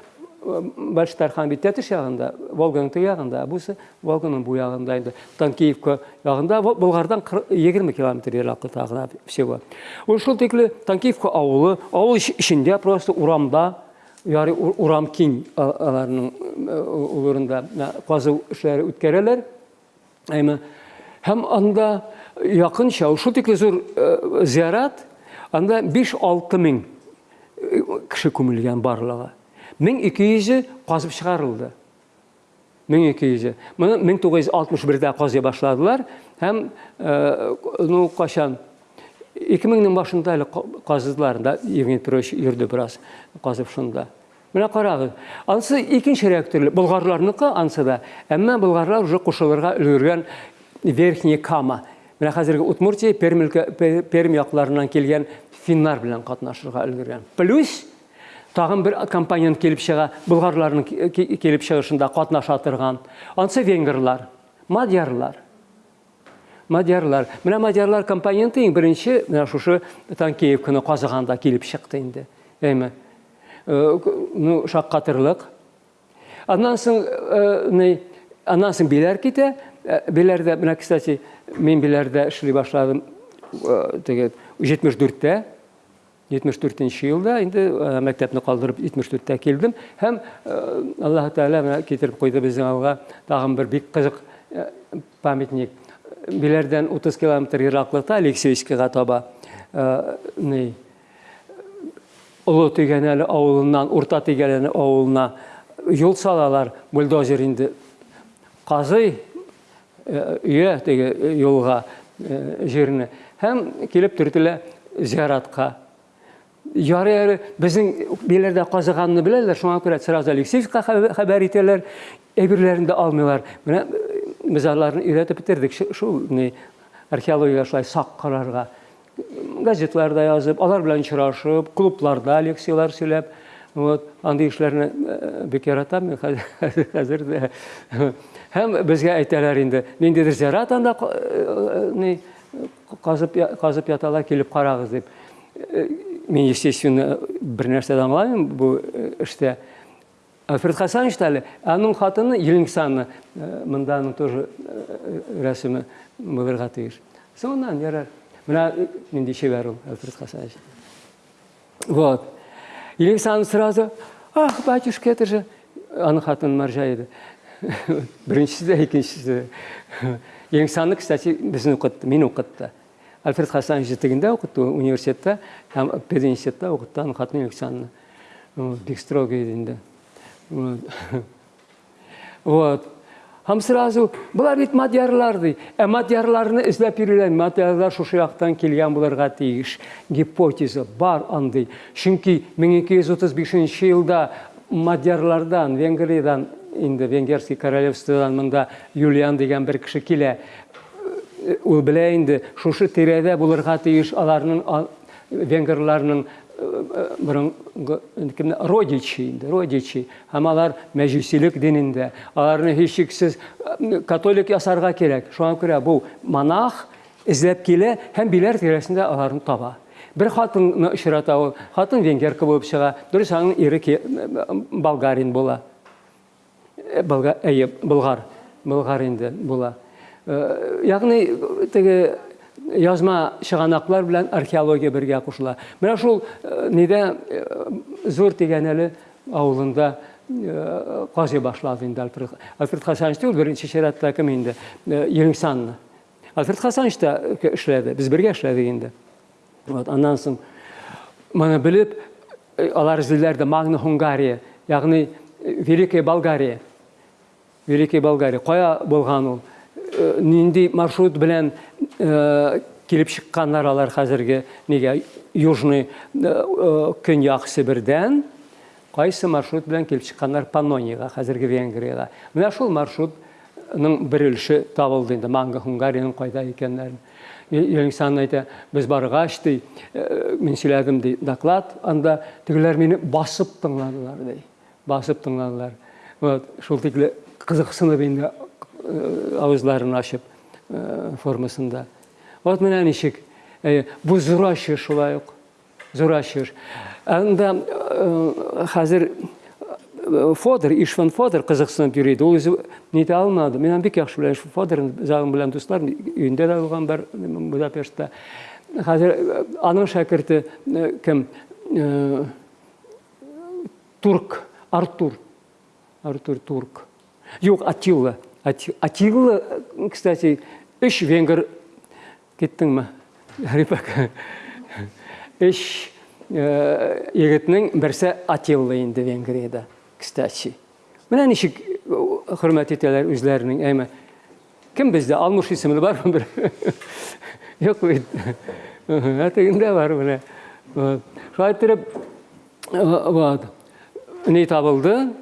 Баштархан бит тәтеш ягында, Волганың ту ягында, бусы Волганың бу ягында инде. Танкеевка Бу- Болгардан 40 20 километр ераклыкта гына всего. Ул шул тикле Танкеевка авылы, авыл ич- ичендә просто урамда, ур- урам киң а- аларның э, казу эшләре үткәрәләр. Әйме һәм анда якынча ул шул тикле зур зиярат, анда 5-6 мең кеше күмелгән барлыгы. 1200 казып чыгарылды. 1200. Моны 1961дә казый башладылар һәм ну кашан 2000-нең башында әле ка- казыдылар да Евгений Петрович йөрде бераз казып шунда. Менә карагыз. Ансы икенче реакторлы болгарларныкы ансы да. Әмма болгарлар уже кушылырга өлгергән Верхняя Кама. Менә хәзерге Удмуртия, Пермь өлкә- Пе- Пермь якларыннан килгән финнар белән катнашырга өлгергән. Плюс тагын бер компаниян килеп чыга, болгарларның ки- ки- килеп чыгышында катнаша торган. Ансы венгрлар, мадьярлар. Мадьярлар. Менә мадьярлар компоненты иң беренче менә шушы Танкеевканы казыганда килеп чыкты инде. Әйме. Э, Ну, шаккатырлык. Аннан соң э, не аннан соң биләр китә. Э, Биләрдә менә кстати мин биләрдә эшли башладым. э, Теге 74-тә 74 елда э, мәктәпне калдырып 74-тә килдем һәм э, Аллаһ Тәала менә китереп куйды безнең алга тагын бер бик кызык э, памятник. Биләрдән 30 километр ераклыкта Алексеевскага таба э, не Олы Тегәнәле авылыннан Урта Тегәнәле авылына юл салалар бульдозер инде казый өйә теге юлга э, җирне һәм килеп төртелә зияратка Яры яры безнең биләрдә казыганны беләләр, шуңа күрә сразу Алексеевка хәбәр хәбәр итәләр, әйберләрен дә алмыйлар. Менә э, без аларны өйрәтеп бетердек. Шу- Шул не археология шулай сак карарга. Газетларда язып, алар белән очрашып, клубларда лекциялар сөйләп, вот андый эшләрне э, бик яратам мин хәзер дә. Һәм безгә әйтәләр инде, ниндидер зиярат анда э, не казып казып яталар килеп карагыз дип. Э, Мин естественно бер нәрсә дә аңламыйм бу э, эштә. Альфред Хасанович әле, аның хатыны Елинсаны, монда аның тоже э, рәсеме булырга тиеш. Соңыннан ярар. Менә э, нинди шәбәр ул Альфред Хасанович. Вот. Елинсан сразу, ах, батюшка, это же аның хатын Маржа иде. Беренчесе дә, икенчесе дә. Елинсанны, кстати, безне укытты, мин укытты. Альфред университетта, һәм пединститутта укытты аның хатын Елинсанны. Вот, Бик строго иде инде. Вот. Һәм сразу булар бит мадьярлар ди. Ә мадьярларны эзләп йөриләр. Мадьярлар шушы яктан килгән булырга тиеш. Гипотеза бар андый. Чөнки 1235 елда мадьярлардан, Венгриядан, инде Венгерский королевстводан монда Юлиан дигән бер кеше килә. Ул белә инде шушы тирәдә булырга тиеш аларның кемне родичи родичи һәм алар мәҗүсилек динендә аларны һичшиксез католик ясарга кирәк шуңа күрә бу монах эзләп килә һәм биләр тирәсендә аларны таба бер хатынны очрата хатын венгерка булып чыга дөрес аның ире болгарин була болгар болгар инде була ягъни теге язма шығанақлар белән археология бергә кушыла. Менә шул нидә зур дигән әле авылында казый башлады инде Альфред Хасанович түгел, беренче чиратта кем инде? Елеңсанны. Альфред Хасанович та эшләде, без бергә эшләдек инде. Вот, аннан соң моны белеп, алар изләр Магна Хунгария, ягъни Великая Болгария. Великая Болгария. Кая булган ул? Нинди маршрут белән килеп чыкканнар алар хәзерге нигә южный көньяк Сибирдән кайсы маршрут белән килеп чыкканнар Паннониягә хәзерге Венгриягә менә шул маршрутның бер өлеше табылды инде Манга Хунгариянең кайда икәннәрен Еліңсан әйтә, без баргач ди, мин сөйләдем доклад, анда тегеләр мине басып тыңладылар ди. Басып тыңладылар. Вот, шул тикле кызыксынып инде ауызларын ашып формасында вот менә ничек бу зур ачыш шулай ук зур ачыш анда хәзер Фодор, Ишван Фодор кызыксынып йөри иде. Ул үзе нитә алмады. Мен бик яхшы беләм шу Фодор загым белән дуслар өендә дә булган бар Будапештта. Хәзер аның шәкерте кем? Турк, Артур. Артур Турк. Юк, Атилла. Атилла, кстати, үш венгер кеттің ма? Рипак. Үш егетнең берсе Атилла инде Венгрияда, кстати. Менә ничек хөрмәт итәләр үзләренең, әйме. Кем бездә Алмуш исемле бармы бер? Юк бит. Әтегендә бар итеп, вот. Ни табылды?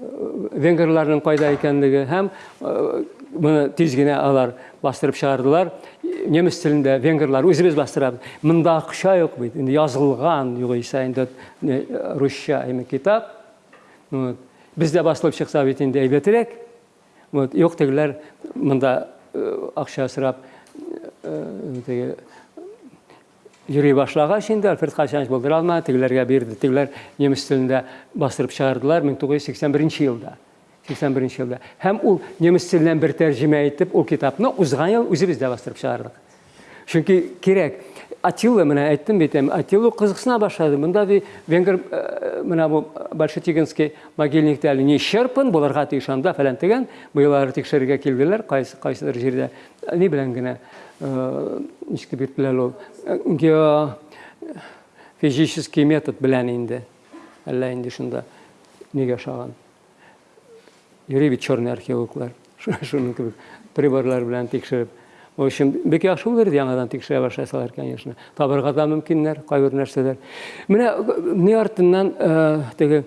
Венгрларның кайда икәнлеге һәм моны тиз генә алар бастырып чыгардылар немец телендә венгрлар үзебез бастырабыз монда акча юк бит инде язылган югыйсә инде русча эме китап бездә басылып чыкса бит инде әйбәтрәк вот. Юк тегеләр монда акча сорап теге йөри башлагач инде альфред хачанович булдыра алмады тегеләргә бирде тегеләр немец телендә бастырып чыгардылар мең тугыз йөз сиксән беренче елда сиксән беренче елда һәм ул немец теленнән бер тәрҗемә итеп ул китапны узган ел үзебез дә бастырып чыгардык чөнки кирәк атилла менә әйттем бит атилла кызыксына башлады монда ди венгер менә бу большетигинский могильниктә әле не черпын булырга тиеш анда фәлән тегән быеллары тикшерергә килделәр кайсы кайсыдыр җирдә ни белән генә ничек дип әйттеләр ул геофизический метод белән инде әллә инде шунда нигә ошаган йөри бит черный археологлар шуның кебек приборлар белән тикшереп в общем бик яхшы булыр яңадан тикшерә башласалар конечно табырга да мөмкиннәр кайбер нәрсәләр менә ни артыннан теге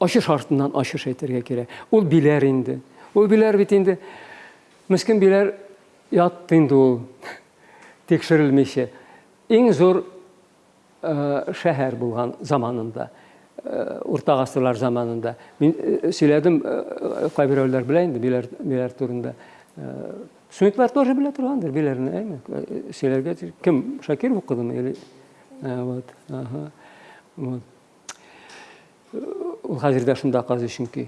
ачыш артыннан ачыш әйтергә кирәк ул биләр инде ул биләр бит инде Мескен биләр ятты инде ул тикшерелмичә иң зур шәһәр булган заманында урта гасырлар заманында мин сөйләдем кайберәүләр белә инде биләр биләр турында Сүниклар тоже белә торгандыр, биләрне, әйме? Сөйләргә кем Шакир укыдымы или вот. Вот. Ул хәзердә шунда казый чөнки.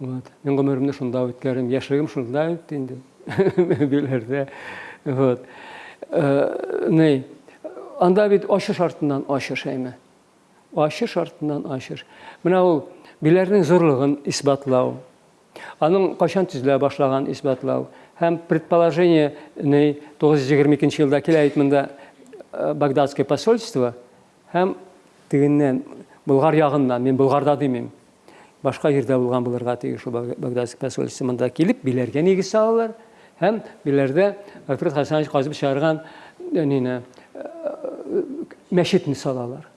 Вот. Мин гомеремне шунда үткәрдем, яшьлегем шунда үтте инде. Биләрдә. Вот. Не? Анда бит ачыш артыннан ачыш әйме? Ачыш артыннан ачыш. Менә ул биләрнең зурлыгын исбатлау. Аның кашан төзелә башлаган исбатлау һәм предположение не 922 елда килә әйтмендә Багдадское посольство һәм тегеннән Булгар ягыннан, мин Булгарда димим. башка жерде булган булырга тиеш ушул багдадский посольство мында килип билерге негиз салалар һәм билерде альфред хасанович казып чыгарган нене мәчетне салалар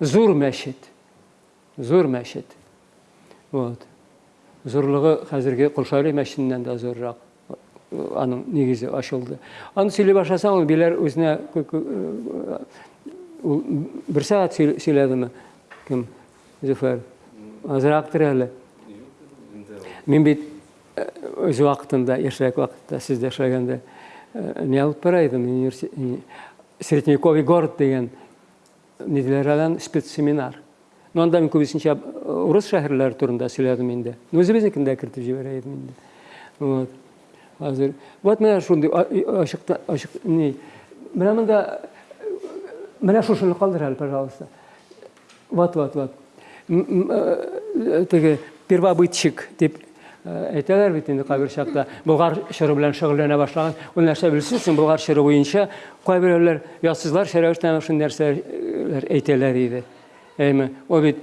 зур мәчет зур мәчет вот зурлыгы хәзерге кулшали мәчетеннән дә зуррак аның негизе ачылды аны сөйләп башласаң ул билер үзенә ул бер сәгать сөйләдеме кем зөфәр Азырактыр әле мин бит өз вакытында яшьрәк вакытта сездә эшләгәндә не алып бара идем средневековый город деген нидилер спецсеминар ну анда мин күбесенчә урыс шәһәрләре турында сөйләдем инде үзебезнекин дә кертеп җибәрә идем инде вот hozir вот mana shunday ochiqda ochiq mana bunda mana shu shuni qoldirali пожалуйста вот вот вот теге первобытчик деп әйтәләр бит инде кайбер чакта болгар чоры белән шөгыльләнә башлаган. Ул нәрсә белсезсең болгар чоры буенча кайберәүләр ятсызлар шәрәвештән шундый нәрсәләр әйтәләр иде. Әйме ул бит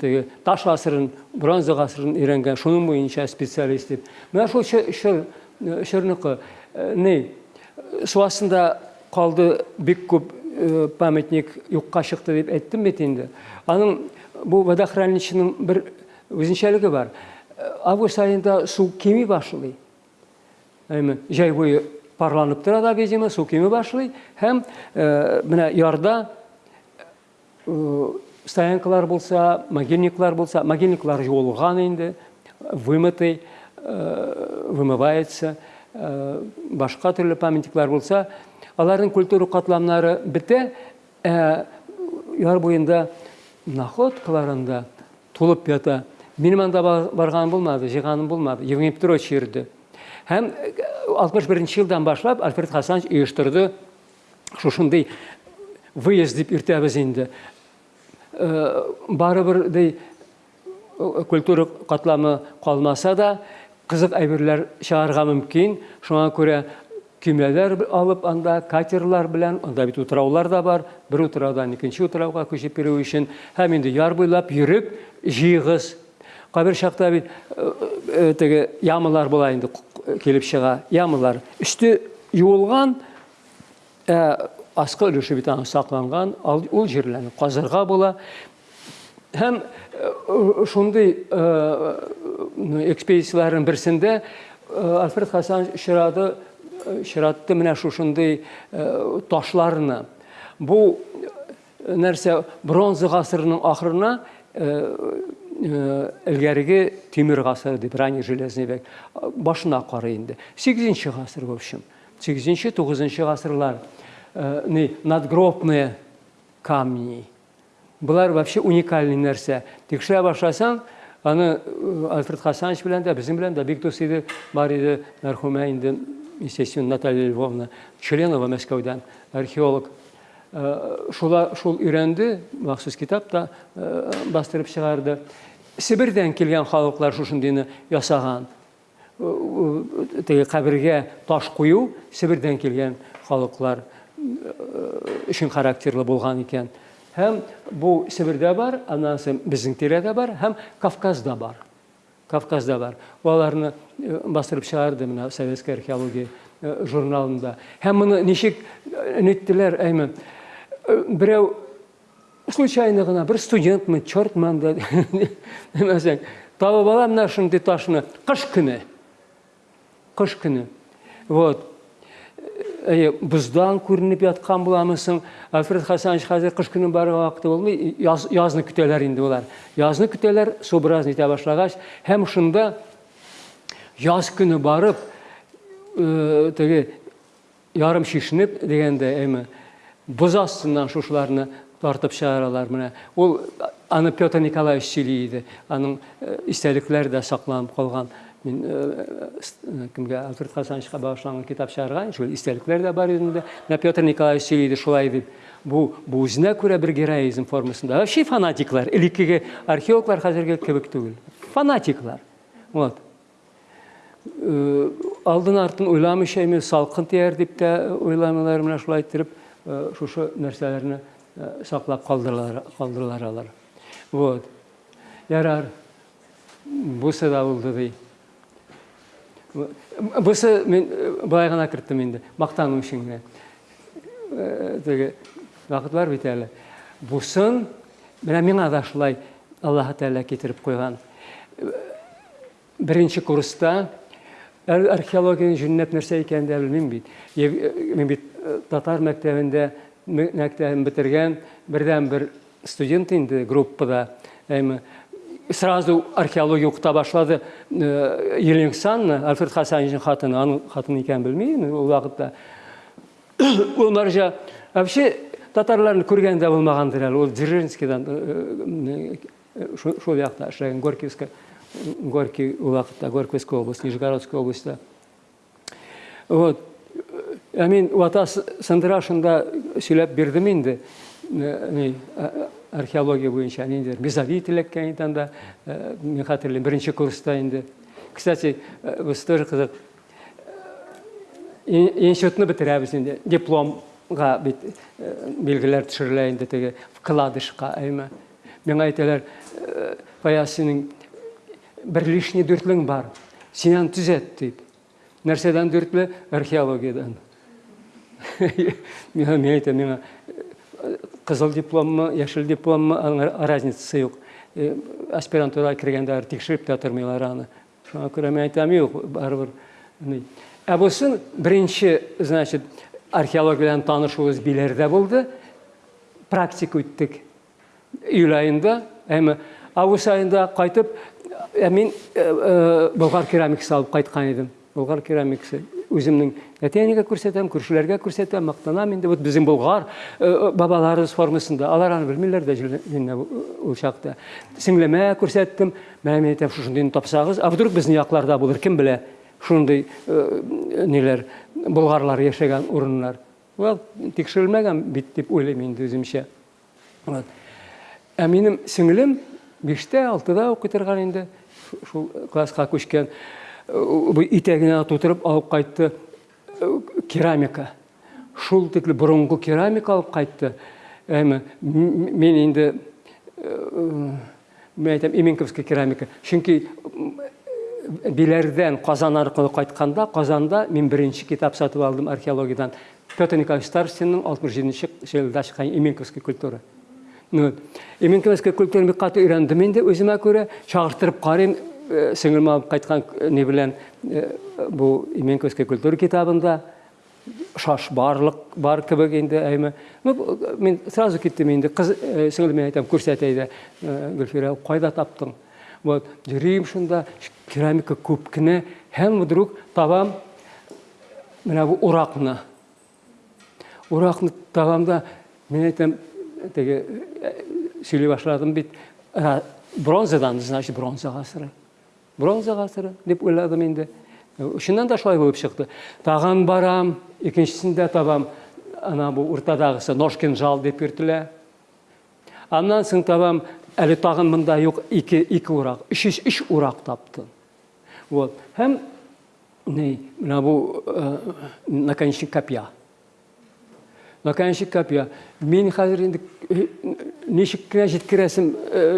теге таш ғасырын бронза ғасырын үйренген шуның буенча специалист деп мына шул шырныкы не су астында қалды бик көп памятник юкка чыкты деп әйттем бит инде аның бу водохранилищенең бер үзенчәлеге бар. Август айында су кеми әйме җәй буе парланып да видимо су кеми башлый. Һәм менә ярда стоянкалар болса могильниклар болса могильниклар жуылған енді вымытый вымывается башқа түрлі памятниклар болса алардың культура қатламнары біте яр бойында находкаларында толып ята. Менің анда барғаным болмады жиғаным болмады евгений петрович һәм алтмыш бірінші жылдан башлап альфред хасанович ұйыштырды шушындай выезд деп ертәбіз енді барыбырдай культура катламы калмаса да кызык әйберләр чыгарга мөмкин. Шуңа күрә көймәләр алып анда катерлар белән анда бит утраулар да бар бер утраудан икенче утрауга күчеп йөрү өчен һәм инде яр буйлап йөреп җыйгыз кайбер чакта бит теге ямалар була инде килеп чыга ямалар өсте юылган асқы өлеше бит сакланган ул җирләрне казырга була һәм шундый экспедицияларның берсендә альфред хасан очрады очратты менә шушындый ташларны бу нәрсә бронза гасырының ахырына элгәреге тимер гасыры дип ранний железный век башына карый инде сигезенче гасыр в общем сигезенче тугызынчы гасырлар не надгробные камни. Бұлар вообще уникальный нәрсе. Текшіре башласаң, аны Альфред Хасанович белән дә, безнең белән дә бик дус иде, бар иде мәрхүмә инде, естественно, Наталья Львовна Членова Мәскәүдән, археолог. Шула шул өйрәнде, махсус китапта бастырып чыгарды. Сибирдән килгән халыклар шушындыйны ясаган. Теге кабергә таш кую Сибирдән килгән халыклар үшін характерлы болған екен һәм бұл сібірде бар анан соң біздің тирәдә бар һәм кавказда бар Кавказда бар. Оларны бастырып шығарды мына советская археология журналында. Һәм мұны ничек неттеләр әйме берәү случайно гына бер студентмы чертман да демәсәң табып ала менә шундый ташны кыш көне кыш көне вот. Бұздан көрініп жатқан боламысың. Альфред хасанович қазір қыш күні бар уақыты болмай яз, язны күтелер енді олар. Язны күтелер су біраз нете башлагач һәм шунда яз күні барып ә, теге ярым шишініп дегенде эми бұз астынан шушыларны тартып чыгаралар менә ул аны петр николаевич сөйлейді. Аның истәлекләре дә сакланып калган мен кімге альфред хасановичқа бағышталған кітап шығарған шул истәлекләр дә бар үзендә менә петр николаевич сөйлейді шулай дип бу бу үзенә күрә бер героизм формасында вообще фанатиклар элеккеге археологлар хәзерге кебек түгел фанатиклар. Вот. Алдын артын уйламыйча эми салкын тияр дип тә уйламыйлар менә шулай иттереп шушы нәрсәләрне саклап калдыралар калдыралар алар. Вот. Ярар бусы да булды ди бусы мен былай гана кірттім енді мақтану үшін теге вакыт бар бит әле бусын менә миңа да шулай аллаһ тәала китереп куйган беренче курста археологияның жүннәп нәрсә икәнен дә белмим бит. Мин бит татар мәктәбендә мәктәбен бетергән бердән бер студент инде группада сразу археология укыта башлады. Елеңсан Альфред Хасановичтың хатыны аның хатыны икәнен белмим ул вакытта ул маржа вообще татарларны күргән дә булмагандыр әле ул дзержинскийдан шул якта эшләгән горьковска горький ул вакытта горьковская область нижегородская областьта. Вот. Мин вата сындырашында сөйләп бирдем инде. Археология буенча ниндидер мезолит элеккән инде анда мин хәтерлим беренче курста инде кстати без тоже кызык институтны бетерәбез инде дипломга бит билгеләр төшерелә инде теге вкладышка әйме миңа әйтәләр фаяз синең бер лишний дүртлең бар. Синән төзәт дип нәрсәдән археологиядан. Миңа мен әйтәм миңа қызыл дипломмы яшел дипломмы аның разницасы юк. Аспирантурага киргенде тикшерип те тормыйлар аны. Шуңа күрә мен әйтәм юк барыбер ә бусын беренче значит археология белән танышуыбыз биләрдә булды. Практика үттек. Июль айында әмма август айында кайтып мин болгар керамикасы алып кайткан идем болгар керамикасы. Үземнең әти әнигә күрсәтәм күршеләргә күрсәтәм мактанам инде вот безнең болгар бабаларыбыз формасында алар аны белмиләр дә ул чакта сеңлемә күрсәттем мен әйтәм шушындыйны тапсагыз а вдруг безнең якларда булыр кем белә шундый ниләр болгарлар яшәгән урыннар well тикшерелмәгән бит дип уйлыйм инде үземчә ә минем сеңлем биштә алтыда укый торган инде шул класска күчкән итәгенә тутырып алып кайтты керамика. Шул тикле борынгы керамика алып кайтты. Әйме мен инде мен әйтәм именковский керамика. Чөнки биләрдән казан аркылы кайтканда казанда мин беренче китап сатып алдым археологиядан петр николаевич старостинның алтмыш җиденче елда чыккан именковский культура. Именковский культураны бик каты өйрәндем инде үземә күрә. Чагыштырып карыйм сіңілім алып қайтқан не білән бұл именковский культура китабында шаш барлық бар кебек енді әйме. Мен сразу кеттім енді қыз сіңіліме айтамын көрсәтейді гүлфира қайда таптың? Вот жүрейім шында керамика көп кіне һәм вдруг табам мына бұл урақны урақны табамда мен айтам теге сөйлей башладым бит. Бронзадан значит бронза ғасыры бронза ғасыры деп ойладым енді. Шыннан да шулай болып шықты. Тағын барам екіншісінде табам. Ана бұл ортадағысы ножкин жал деп йөртелә аннан соң табам әле тағын мында юк ике ике урак өч өч урак таптым. Вот. Һәм не менә бу наконечник копья. Наконечник копья мин хәзер инде ничек кенә җиткерәсем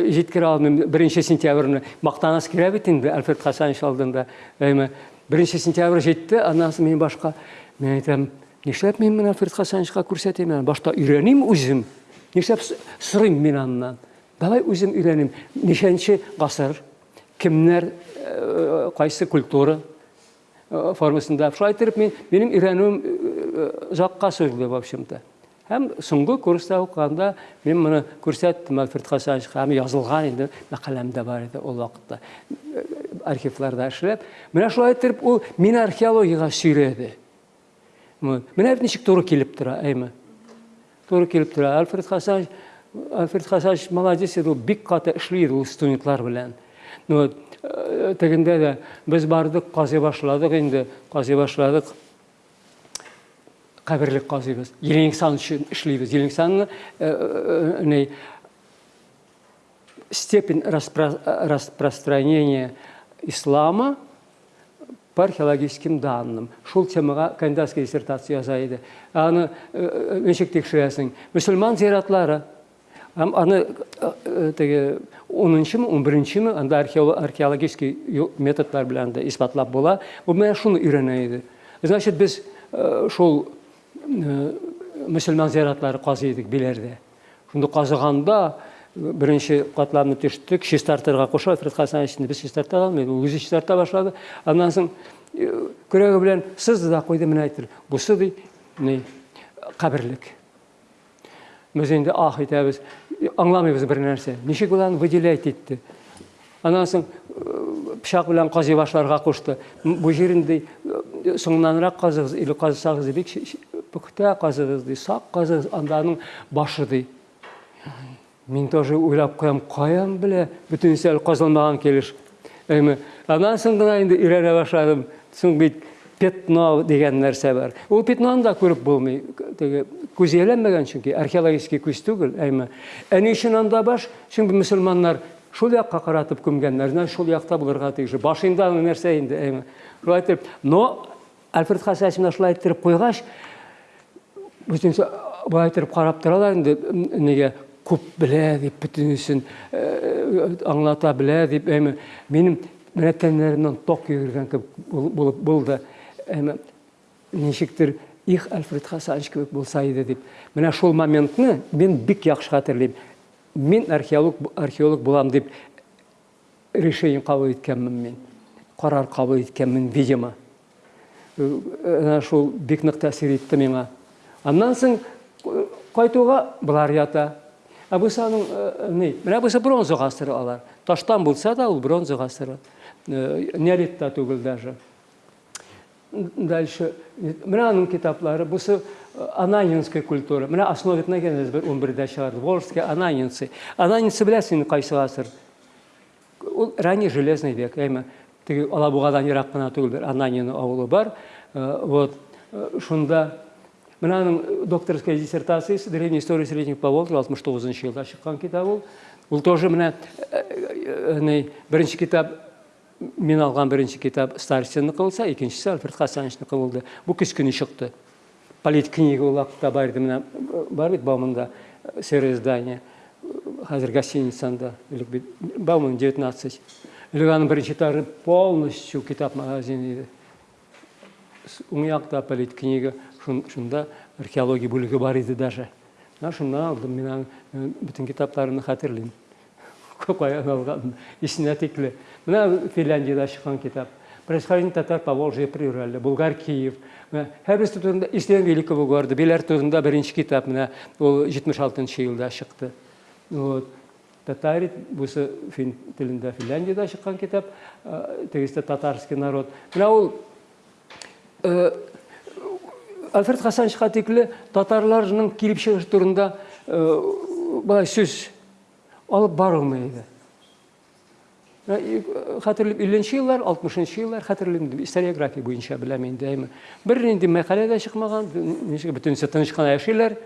җиткерә алмыйм. Беренче сентябрьне мактанас кирә бит инде альфред хасанович алдында беренче сентябрь җитте аннан соң мин башка мен әйтәм нишләп мин менә альфред хасановичка күрсәтим башта өйрәним үзем нишләп сорыйм мин аннан? Давай үзем өйрәним ничәнче гасыр кемнәр кайсы культура формасында? Шулай итеп мин минем өйрәнүем жаққа созылды в общем-то һәм соңғы курста укығанда мен мұны күрсәттім альфред хасановичқа һәм язылған енді мәкаләмдә бар еді ол вакытта. Архивларда эшләп менә шулай итеп ул мине археологияга сөйрәде. Менә ничек туры килеп тора әйме? Туры килеп тора. Альфред хасанович альфред хасанович молодец еді ул бик каты эшли иде ул студентлар белән. Тегендә дә без бардык казый башладык инде казый қабірлік қазыбыз елеңсан үшін ішлейбіз елеңсанны не степень распространения ислама по археологическим данным шул темаға кандидатский диссертация жазайды аны нешек текшересің мұсылман зиратлары аны теге 10-нчы, 11-нче анда археологический методлар белән дә исбатлап була. Бу менә шуны иде. Значит, без э, шул э, мөселман зиратлары казый идек биләрдә. Шунда казыганда беренче катламны төштек, чистартырга куша, Фред Хасанович без чистарта алмый, ул үзе чистарта башлады. Аннан соң көрәге белән сызды да куйды менә әйтер. Бусы ди, ни каберлек. Без инде ах итәбез, аңламыйбыз бер нәрсә. Ничек булан выделять итте. Аннан соң пычак белән казый башларга кушты. Бу җирендә соңнанрак казыгыз, или казысагыз бик пөхтә казыгыз ди, сак казыгыз, анданың башы ди. Мин тоже уйлап куям, каян белә, бүтүнсә казылмаган килеш. Әйме, аннан соң гына инде башладым. Соң бит пятно деген нәрсә бар. Ул пятноны да күреп булмый. Теге күзәләнмәгән чөнки археологик күз түгел, әйме. Әни өчен анда баш, чөнки мөселманнар шул якка каратып күмгәннәр, менә шул якта булырга тиеш. Башында нәрсә инде, әйме. Но Альфред Хасасов менә шулай итеп куйгач, бүтәнсә бу итеп карап торалар инде, нигә күп белә дип бүтәнсен аңлата белә дип, әйме. Минем менә тәннәремнән ток йөргән кебек булып булды. Әйме, ничектер их Альфред Хасанович кебек булса иде дип. Менә шул моментны мин бик яхшы хәтерлим. Мин археолог археолог булам дип решение кабул иткәнмен мин. Карар кабул иткәнмен, видимо. Менә шул бик нык тәэсир итте миңа. Аннан соң кайтуга булар ята. Ә бу саның ни? Менә бу бронза гасыры алар. Таштан булса да ул бронза гасыры. Неолитта түгел даже. Дальше. Менә аның китаплары. Бусы Ананинская культура. Менә основит нагенез бер 11-дә чыгарды. Волжские ананинцы. Ананинцы беләсең кайсы гасыр? Ул ранний железный век. Әйме, теге Алабугадан ерак кына түгел, Ананин авылы бар. Вот шунда менә аның докторская диссертациясе древняя история средних Поволжья 69 елда чыккан китап ул. Ул тоже менә ни беренче китап Мин алган беренче китап Старостинники булса, икенчесе Альфред Хасановичники булды. Бу кичкене чыкты. Полит книга ул вакытта бар иде менә бар бит Бауманда серое здание. Хәзер гостиницанда, илек бит Бауман 19. Илек аның беренче тары полностью китап магазины иде. Уң якта полит шунда археология бүлеге бар иде даже. Шуннан алдым мин бүтән китапларны хәтерлим. Каян алган, исенә тикле. Менә Финляндияда чыккан китап. Происхождение татар по Волжье природали, Булгар Киев. Һәрберсе турында Истен Великого города, Беләр турында беренче китап менә ул 76 елда чыкты. Вот. Татарит бусы фин телендә Финляндияда чыккан китап, тегесте татарский народ. Менә ул Альфред Хасан Шхатикле татарларның килеп чыгыш турында бай сүз алып барылмайды. Хәтерлеп 50 еллар, 60 еллар хәтерлим историография буенча беләм инде әйме. Бер инде мәкалә дә чыкмаган, ничек бөтен тыныч кына яшиләр.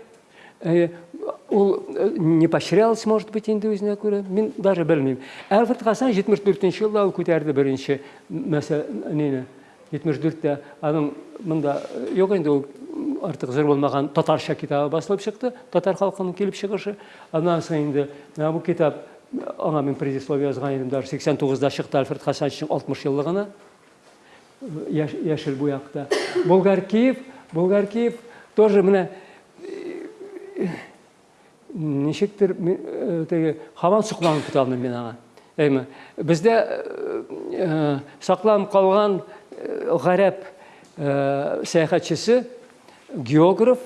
Ул не поощрялся, может быть, инде үзенә күрә. Мин даже белмим. Альфред Хасан 74 елда ул күтәрде беренче мәсәләне. 74-тә аның монда юк инде ул артык зур булмаган татарча китабы басылып чыкты. Татар халкының килеп чыгышы. Аннан соң инде бу китап аңа мен предисловие язган идем даже 89-да чыкты Альфред Хасановичтың 60 еллыгына яшел буякта. Болгар Киев, Болгар Киев тоже менә ничектер теге һаман сукланып китә алмыйм мин аңа. Әйме, бездә сакланып калган гарәп сәяхәтчесе географ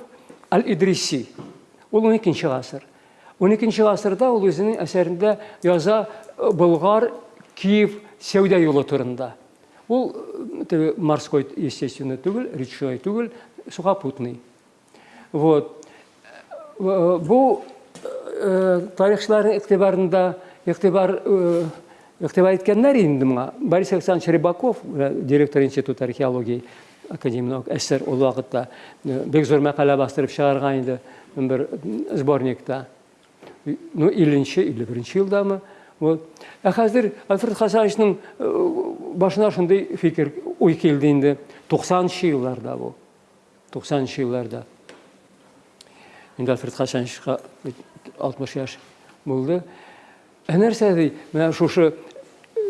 Аль-Идриси. Ул 12-нче гасыр. 12-нче гасырда ул үзенең әсәрендә яза Болгар Киев сәүдә юлы турында. Ул морской, естественно, түгел, речной түгел, сухопутный. Вот. Бу тарихчыларның игътибарында игътибар игътибар иткәннәр инде моңа. Борис Александрович Рыбаков, директор института археологии академия әсәр ул вакытта бик зур мәкалә бастырып чыгарган иде бер сборникта ну, илленче, или беренче елдамы. Вот. Ә хәзер Альфред Хасановичның башына шундый фикер, уй килде инде 90-нчы елларда бу. 90-нчы елларда. Инде Альфред Хасановичка 60 яш булды ә нәрсә ди менә шушы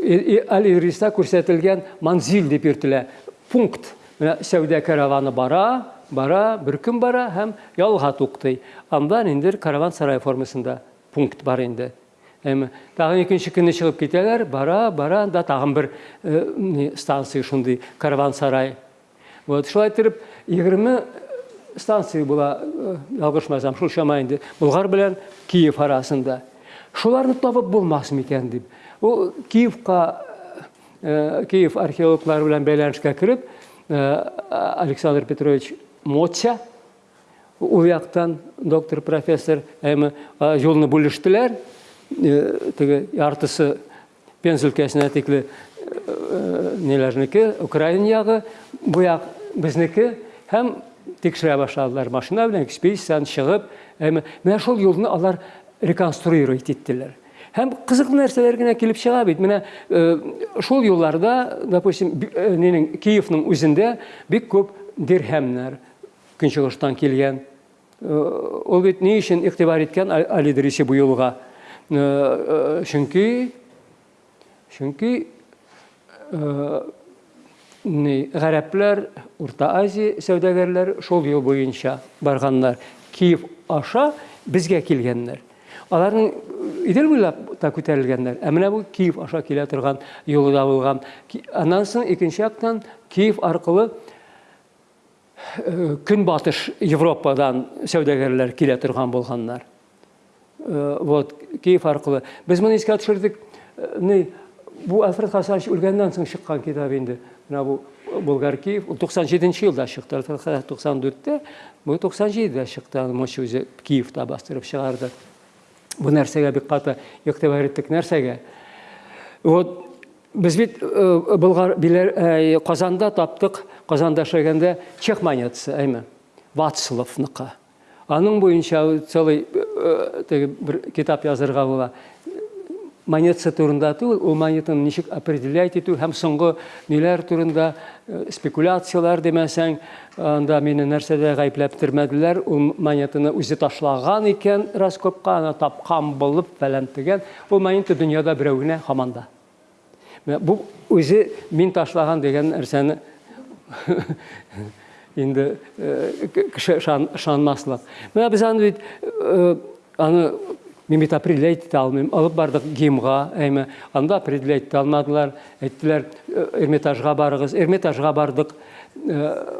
алириста күрсәтелгән манзил дип йөртелә пункт. Менә сәүдә караваны бара бара бер көн бара һәм ялга туктый андан инде караван сарай формасында пункт бар инде. Эми тагын экинчи күнү чыгып кетелер бара бара да тагын бир станция ушундай караван сарай вот шулай итеп егерме станция була ялгышмасам шул чама инде. Булгар киев арасында. Шуларны табып булмас микән дип ул киевка киев археологлары белән бәйләнешкә кереп александр петрович моця ул яктан доктор профессор эми жолны бүлештеләр теге яртысы пенза өлкәсенә тикле неләрнеке украин ягы бу як безнеке һәм тикшерә башладылар машина белән экспедицияны чыгып әмма менә шул юлны алар реконструировать иттеләр һәм кызыклы нәрсәләр генә килеп чыга бит менә шул юлларда допустим нинең киевның үзендә бик күп дирхәмнәр көнчыгыштан килгән ул бит ни өчен игътибар иткән али дриси бу юлга чөнки чөнки ғәрәпләр урта азия сәүдәгәрләре шул юл буенча барганнар киев аша безгә килгәннәр Аларның идел буйлап күтәрелгәннәр ә менә бу киев аша килә торган юлда булган. Аннан соң икенче яктан киев аркылы көнбатыш европадан сәүдәгәрләр килә торган булганнар. Вот киев аркылы. Без моны искә төшердек. Бу альфред хасанович үлгәннән соң чыккан китап инде. Менә бу болгар киев. Ул туксан җиденче елда чыкты. Туксан дүрттә бу туксан җидедә чыкты. Мочи үзе киевта бастырып чыгарды. Бу нәрсәгә бик каты игътибар иттек нәрсәгә вот без бит болгар билер казанда таптык казанда эшләгәндә чех монетасы әйме вацлавныкы аның буенча целый бер китап язырга була. Монетасы турында ул монетаны ничек определять итү һәм соңгы ниләр турында спекуляциялар демәсәң анда мине нәрсәдә гаепләп тормәделәр ул монетаны үзе ташлаган икән раскопка аны тапкан булып фәлән тегән ул монета дөньяда берәү генә һаман да бу үзе мин ташлаган дигән нәрсәне инде кеше ышанмаслык менә без аны бит аны Мен бит определять ите алмыйм. Алып бардык гимга, әйме. Анда определять ите алмадылар. Әйттеләр, Эрмитажга барыгыз. Эрмитажга бардык.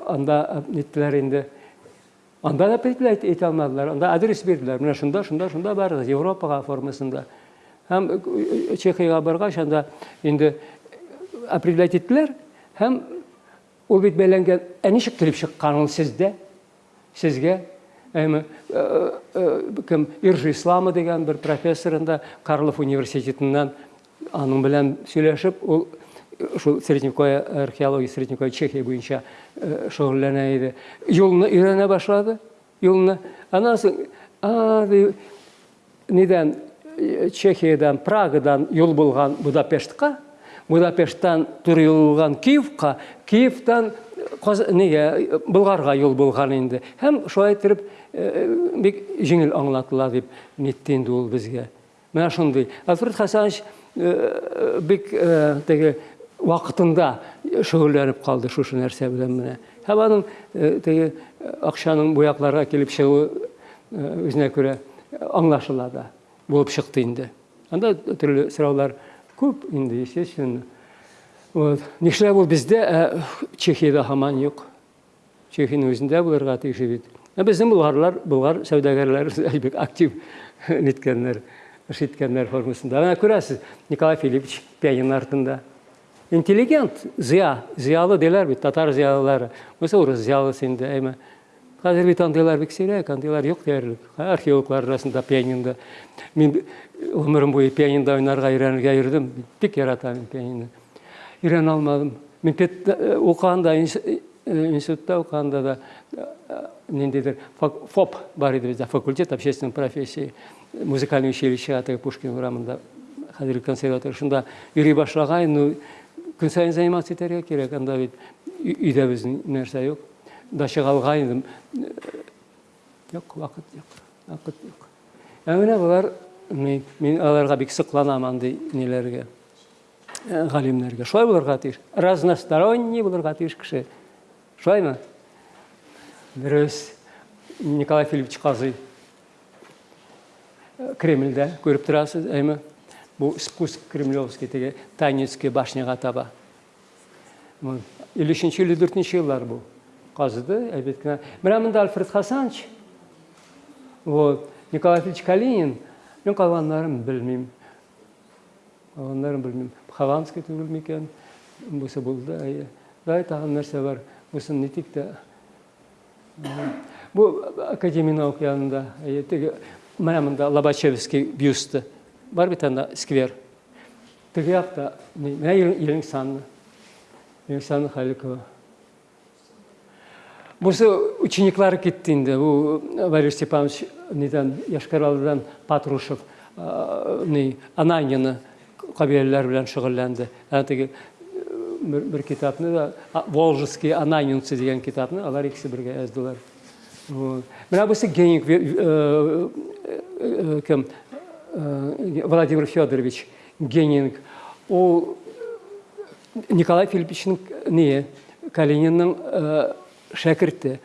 Анда әйттеләр инде. Анда да определять ите алмадылар. Анда адрес бирделәр. Менә шунда, шунда, шунда барыгыз. Европага формасында. Һәм Чехияга баргач, анда инде определять иттеләр. Һәм ул бит бәйләнгән. Ә ничек килеп чыккан ул сездә? Сезгә эми ким иржи ислама деген бир профессорында карлов университетинен аның белән сөйләшеп ул ушул средневековье археология средневековье чехия буенча шөгыльләнә иде юлны өйрәнә башлады юлны аннан соң чехиядан прагадан юл булган будапештка будапешттан туры юл булган киевка киевтан неге болгарга юл булган инде һәм шулай итеп бик жеңіл аңлатыла дип нетті енді ол бізге. Мына шундай альфред хасанович бик теге вакытында шөгыльләнеп калды шушы нәрсә белән менә һәм аның теге акчаның бу якларга килеп чыгуы үзенә күрә аңлашыла да булып анда төрле сораулар күп инде естественно. Вот. Нишләп ул бездә чехияда һаман юк. Чехияның үзендә булырга тиеш бит. Біздің бұлғарлар бұлғар сәудагерлер бик актив неткеннер іш еткеннер формасында. Ана көресіз николай филиппович пианин артында. Интеллигент зия зиялы делер бит татар зиялылары. Осы орыс зиялысы енді әйме? Қазір бит андайлар бик сирәк андайлар юк диярлек. Археологлар арасында пианинда мен өмірім бойы пианинда ойнарға үйренергә йөрдем. Бик яратам пианино. Үйрене алмадым. Мен оқығанда институтта оқығанда да ниндейдир фоп бар иде бизде факультет общественных профессий музыкальный училище атайы пушкин урамында қазіргі консерватория. Ушунда үйрөй башлаган ну күн сайын заниматься этерге керек. Анда бит үйдө биздин нерсе жок дача калган жок убакыт жок убакыт жок мына булар мен, мен аларга бик сыкланам андый нелерге. Галимнерге. Шулай булырга тиеш разносторонний булырга тиеш кеше шулаймы дөрес николай филиппович казый кремльдә күреп торасыз әйме бу спуск кремлевский теге танецкий башняга таба. Өченче илле дүртенче еллар бу. Казыды әйбәт кенә менә монда альфред хасанович. Вот. Николай филиппович калинин. Мен калганнарын белмим калганнарын белмим хованский түгел микән бусы булды әйе. Дай тагын нәрсә бар бусын нитик тә бу академия наук янында теге менә монда лобачевский бюсты. Бар бит анда сквер. Теге якта менә елеңсанны елеңсанны халикова. Бусы учениклары кетті енді бұл валерий степанович неден яшкаралыдан патрушев не ананины қабилелер белән шөгыльләнде. Бір китапны да волжский ананинцы деген китапны алар икесе бергә яздылар менә бусы геник кем? Владимир федорович генинг. Ол николай филипповичның не калининның шәкірті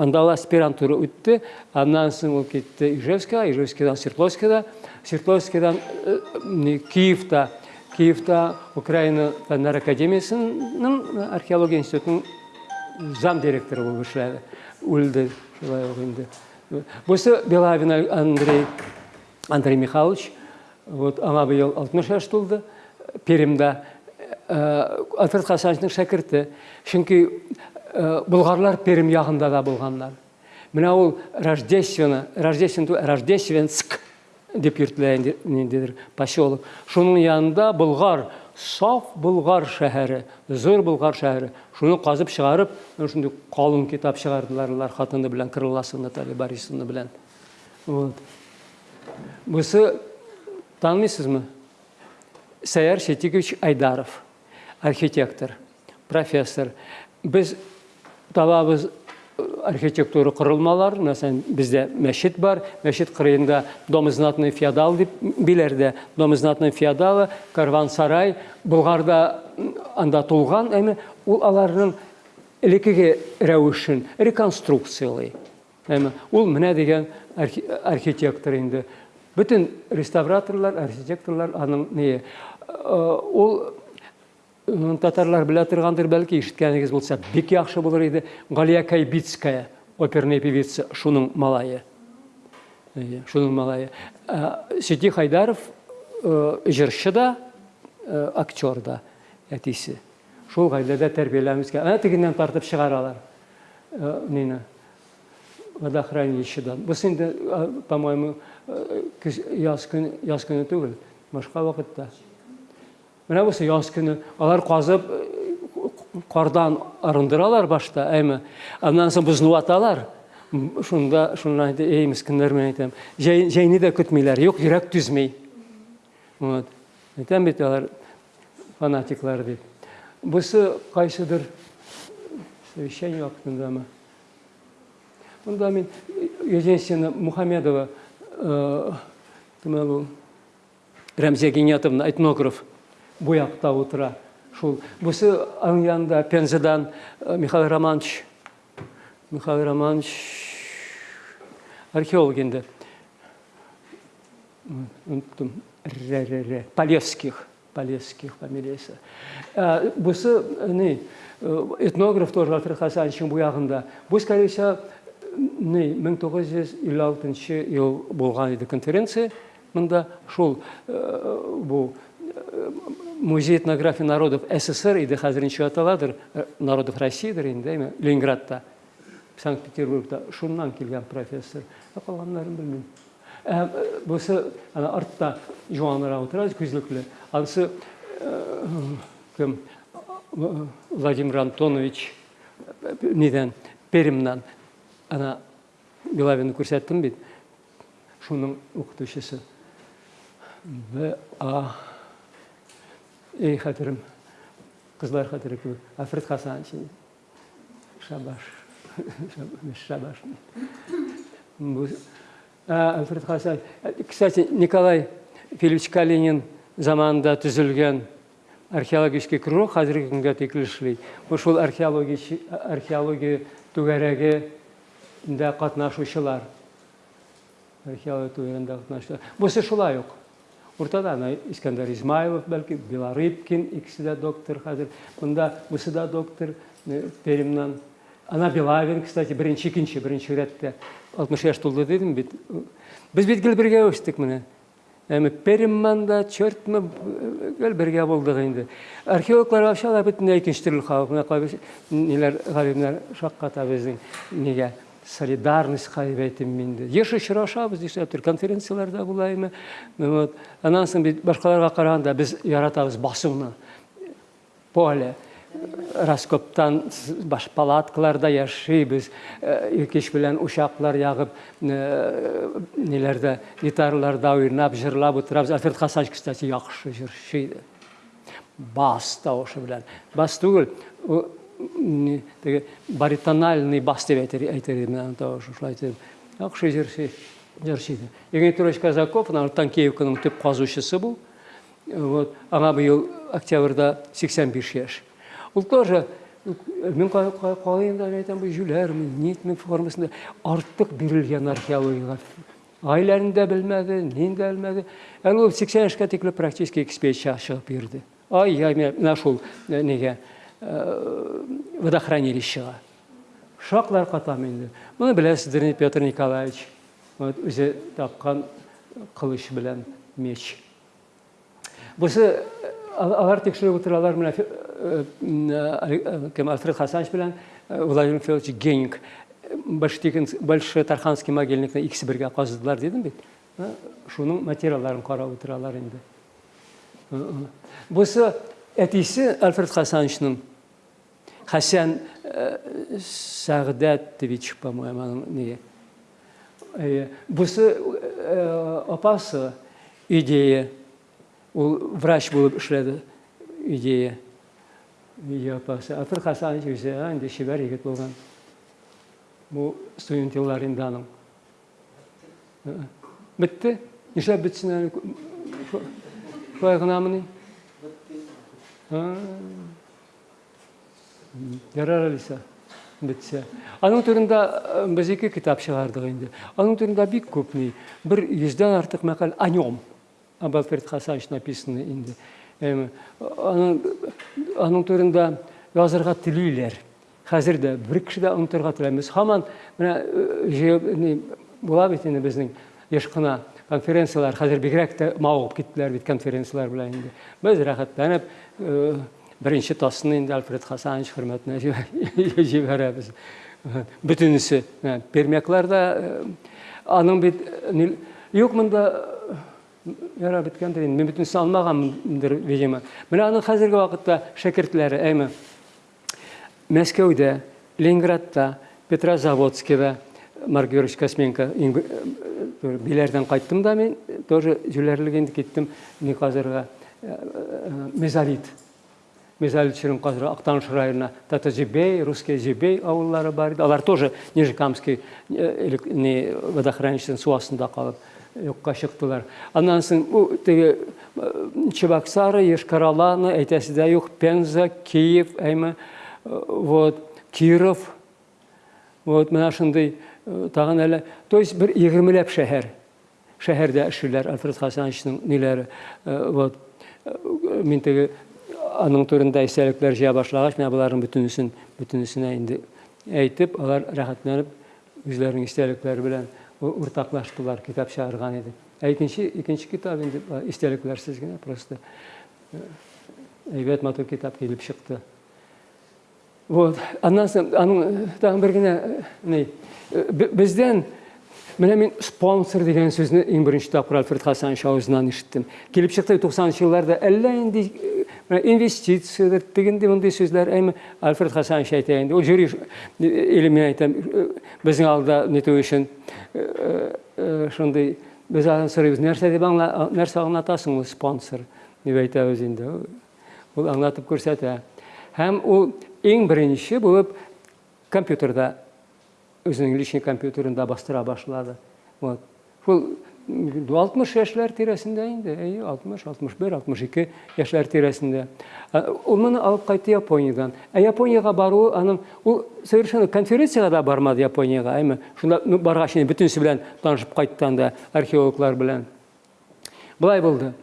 анда аспирантура өтті андан соң ол кетті ижевскийға ижевскийдан свердловскийда свердловскийдан киевта киевта украина фәннәр академиясының археология институтының зам директоры болып эшләде үлде шулай ук инде белавин андрей андрей михайлович вот аңа быел алтмыш яш тулды. Пермда альфред хасановичтың шәкірті. Чөнки бұлғарлар перім яғында да болғандар мына ол рождественно рождественск деп йөртелә поселок шуның янында бұлғар саф бұлғар шәһәре зор бұлғар шәһәре шуны қазып шығарып шундый қалың китап шығардылар олар хатыны белән крыласы наталья борисовна белән вот бусы танымыйсызмы сәяр шетикович айдаров архитектор профессор біз табабыз архитектура құрылмалар мәсәлән бізде мәчет бар. Мәчет кырыйында дом знатный феодал дип биләрдә дом знатный феодалы карван сарай булгарда анда тулган әме ул аларның элекеге рәвешен реконструкциялый әме ул менә дигән архитектор инде бөтен реставраторлар архитекторлар аның не ул татарлар белә торгандыр бәлки ишеткәнегез булса бик яхшы булыр иде галия кайбицкая оперная певица шуның малайы. Шуның малайы. Сети хайдаров җырчы да актер да әтисе. Шул гаиләдә тәрбияләмезгә әнә тегеннән тартып чыгаралар нине водохранилищедан без инде по моему яз көне түгел башка вакытта. Менә бусы яз көне алар казып кардан арындыралар башта әйме? Аннан соң бозны ваталар шунда шуны әйтә эй мискеннәр мен әйтәм җәйне дә көтмиләр юк йөрәк түзмәй вот. Әйтәм бит алар фанатиклар дип. Бусы кайсыдыр совещание вакытындамы Онда мен единственно Мухамедова бұл Рәмзия Гениятовна этнограф бояқта отыра шул бұсы аның янында пензадан михаил романович михаил романович археолог енді. Ұмыттым. Полевских полевских фамилиясы. Бұсы не этнограф тоже бұяғында бұл скорее не 1956 ел болған еді конференция. Мында шул бұл музей этнографии народов ссср хәзер ничек аталадыр народов россиядыр инде эми ленинградта санкт петербургда шуннан килгән профессор. Калганнарын белмим бусы ана артта жуанрак утыра күзлүкле анысы кем? Владимир антонович неден пермнан ана Белавинді көрсеттім бит? Шуның оқытушысы а. Ей хәтерем қызлар хәтере кебек африт хасанович шабаш шабаш А, Альфред Хасан. Кстати, Николай Филиппович Калинин заманында түзілген археологический кружок қазіргі күнге текілі ішлей. Ошол археология түгәрәгендә катнашучылар. Археология түгәрәгендә катнашучылар. Бусы шулай ук. Уртада ана Искәндәр Измайлов, бәлки Беларыбкин, икесе дә доктор хәзер. Монда бусы да доктор э, Перемнан. Ана Белавин, кстати, беренче, икенче, беренче рәттә 60 яшь тулды дидем бит. Без бит гел бергә үстек менә. Әмі Перимманда, Чөртмі гел бергә булдык инде. Археологлар ашалар бөтенләй икенче төрле халык. Менә кайбер ниләр галимнәр шакката безнең нигә солидарность кайбер әйтем инде. Еш очрашабыз дишләптер конференцияларда булаймы. Вот. Аннан соң бит башкаларга караганда без яратабыз басуны. Поле раскоптан баш палаткаларда яшибез иркеш белән ушаклар ягып ниләрдә гитараларда уйнап җырлап утырабыз альфред хасанович кстати яхшы җырчы иде бас тавышы белән бас түгел баритональный бас җырчы иде Евгений Петрович Казаков Танкеевканың төп казучысы бу вот аңа быел октябрьдә 85 яшь Ул тоже мен калайын да жүләрме, нитме формасында артык бирелгән археологиягә. Гаиләне дә белмәде, нин дә белмәде. Әле ул 80 яшькә тикле практически экспедиция чыгып бирде. Ай, я менә шул нигә водохранилищега. Шаклар катам инде. Моны беләсездер, Петр Николаевич. Вот үзе тапкан кылыч белән меч. Бусы алар тикшереп утыралар менә кем Альфред Хасанович белән Владимир Федорович Генник большой Тарханский могильникны икесе бергә казыдылар дидем бит. Шуның материалларын карап утыралар инде. Бусы әтисе Альфред Хасановичның Хасан Сагдатович, по-моему, не. Бусы апасы идея врач булып эшләде идея видео апасы Альфред Хасанович үзе инде шибәр егет булган бу студент аның бетте нишләп бетсен әле шулай гынамыни ярар әлиса бетсә аның турында без ике китап чыгардык инде аның турында бик күп ни бер йөздән артык мәкаль о нем об Альфред Хасанович написаны инде аның аның турында язырга телиләр. Хәзер дә бер кеше дә онытырга теләмәс. Һаман менә була бит безнең яшь кына конференциялар хәзер бигрәк тә мавыгып киттеләр бит конференциялар белән инде. Без рәхәтләнеп беренче тасны инде Альфред Хасанович хөрмәтенә җибәрәбез. Бөтенесе пермякларда аның бит юк беткәндер инде. Мин бөтенсен алмаганмындыр, видимо. Менә аның хәзерге вакытта шәкертләре, әйме, Мәскәүдә, Ленинградта, Петрозаводскида, Маргерович Косменко биләрдән кайттым да мин, тоже җүләрлек инде киттем, ни хәзергә мезолит. Мезолит ширим хәзер Актаныш районына Татаҗибей, Русский Җибей авыллары бар иде. Алар тоже Нижекамский не водохранилищеның су астында калып юкка чыктылар. Аннан соң теге Чебоксары, Ешкараланы, әйтәсе дә юк, Пенза, Киев, әйме, вот, Киров, вот, менә шундый тагын әле, то есть 20 ләп шәһәр. Шәһәрдә эшләр Альфред Хасановичның ниләре, вот, мин теге аның турында истәлекләр җыя башлагач, менә буларның бөтенесен, бөтенесенә инде әйтеп, алар рәхәтләнеп үзләренең истәлекләре белән уртаклаштылар китап чыгарган иде ә икенче икенче китап инде истәлекләрсез генә просто әйбәт матур китап килеп чыкты вот аннан соң аның тагын бер генә ни бездән менә мин спонсор дигән сүзне иң беренче тапкыр альфред хасанович авызыннан ишеттем килеп чыкты туксанынчы елларда әллә инде инвестициядер дегенде мындай сүзләр әйме альфред хасанович әйтә инде ул жюри или мен әйтәм безнең алда нетү өчен шундый без андан сорыйбыз нәрсә дип нәрсә аңлатасың спонсор. Дип әйтәбез инде ул аңлатып күрсәтә һәм ул иң беренче булып компьютерда үзенең личный компьютерында бастыра башлады вот. Шул 60 яшьләр тирәсендә инде, әйе, 60, 61, 62 яшьләр тирәсендә. Ә, Ул моны алып кайтты Япониядән. Ә Япониягә баруы аның ул совершенно конференцияга да бармады Япониягә, әйме. Шунда ну, баргач инде бөтенсе белән танышып кайткан да археологлар белән. Былай булды.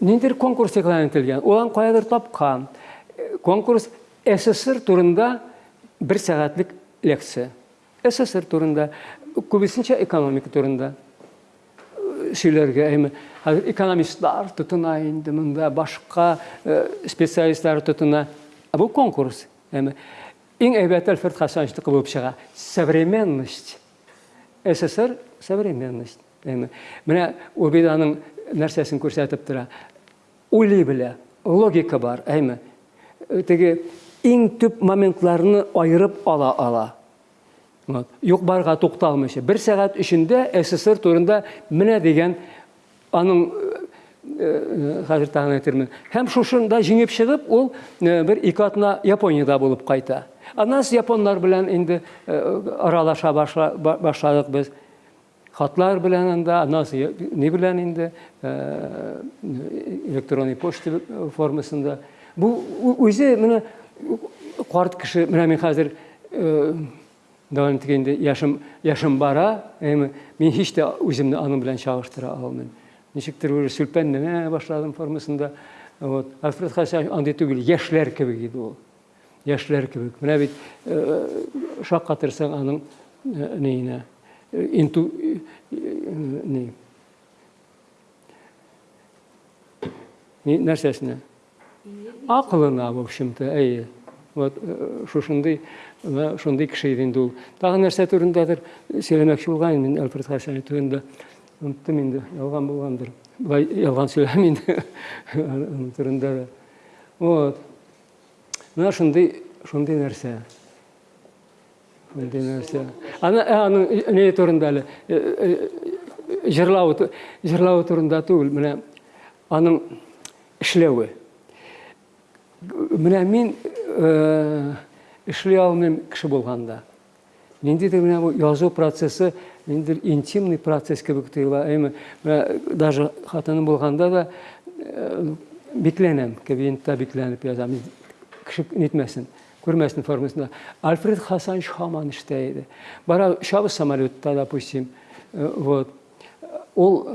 Ниндер конкурс игълан ителгән. Улан каядыр тапкан. Э, Конкурс СССР турында бер сәгатьлек лекция. СССР турында, күбесенчә экономика турында Сөйләргә әйме хәзер экономистлар тотына инде монда башка э, специалистлар тотына Ә бу конкурс әйме иң әйбәт Альфред Хасановичныкы булып чыга современность СССР современность әйме менә ул бит аның нәрсәсен күрсәтеп тора уйлый белә логика бар әйме теге иң төп моментларны айырып ала ала Барга тукталмыйча. Бер сәгать эчендә СССР турында менә дигән аның э, хәзер тагын әйтермен. Һәм шушында җиңеп чыгып, ул э, бер ике атна Япониядә булып кайта. Аннан соң японнар белән э, аралаша башла- ба- башладык без. Хатлар белән анда, аннан соң ни белән инде э, электронный почта формасында. Бу үзе менә карт кеше, менә мин хәзер Давам дигәндә яшым яшым бара, әйме мин һич тә үземне аның белән чагыштыра алмыйм. Ничектер бер сүлпәнләнә башладым формасында. Вот. Альфред Хасан андый түгел, яшьләр кебек иде ул. Яшьләр кебек. Менә бит э, шаккатырсаң аның э, нейне э, инту нәрсәсенә? Акылына, в общем-то, әйе. Вот э, мына иде инде ул. Тагы нәрсә турындадыр сөйләмәкче булган идем мин Альфред Хасан турында. Оныттым инде, ялган булгандыр. Былай ялган аның турында. да. Вот. Нәрсә. Шундый нәрсә. Аны ә, аның не турында әле э, э, җырлау ту- җырлау турында түгел, менә аның эшләве. Менә мин э, эшли алмыйм кеше булганда. Ниндидер менә бу язу процессы ниндидер интимный процесс кебек. Әйме, менә даже хатыным булганда да э, бикләнәм, кабинетта бикләнеп язам. Кеше нитмәсен, күрмәсен формасында. Альфред Хасан Шаман эштә иде. Бара шабы самолетта, допустим, э, вот. Ул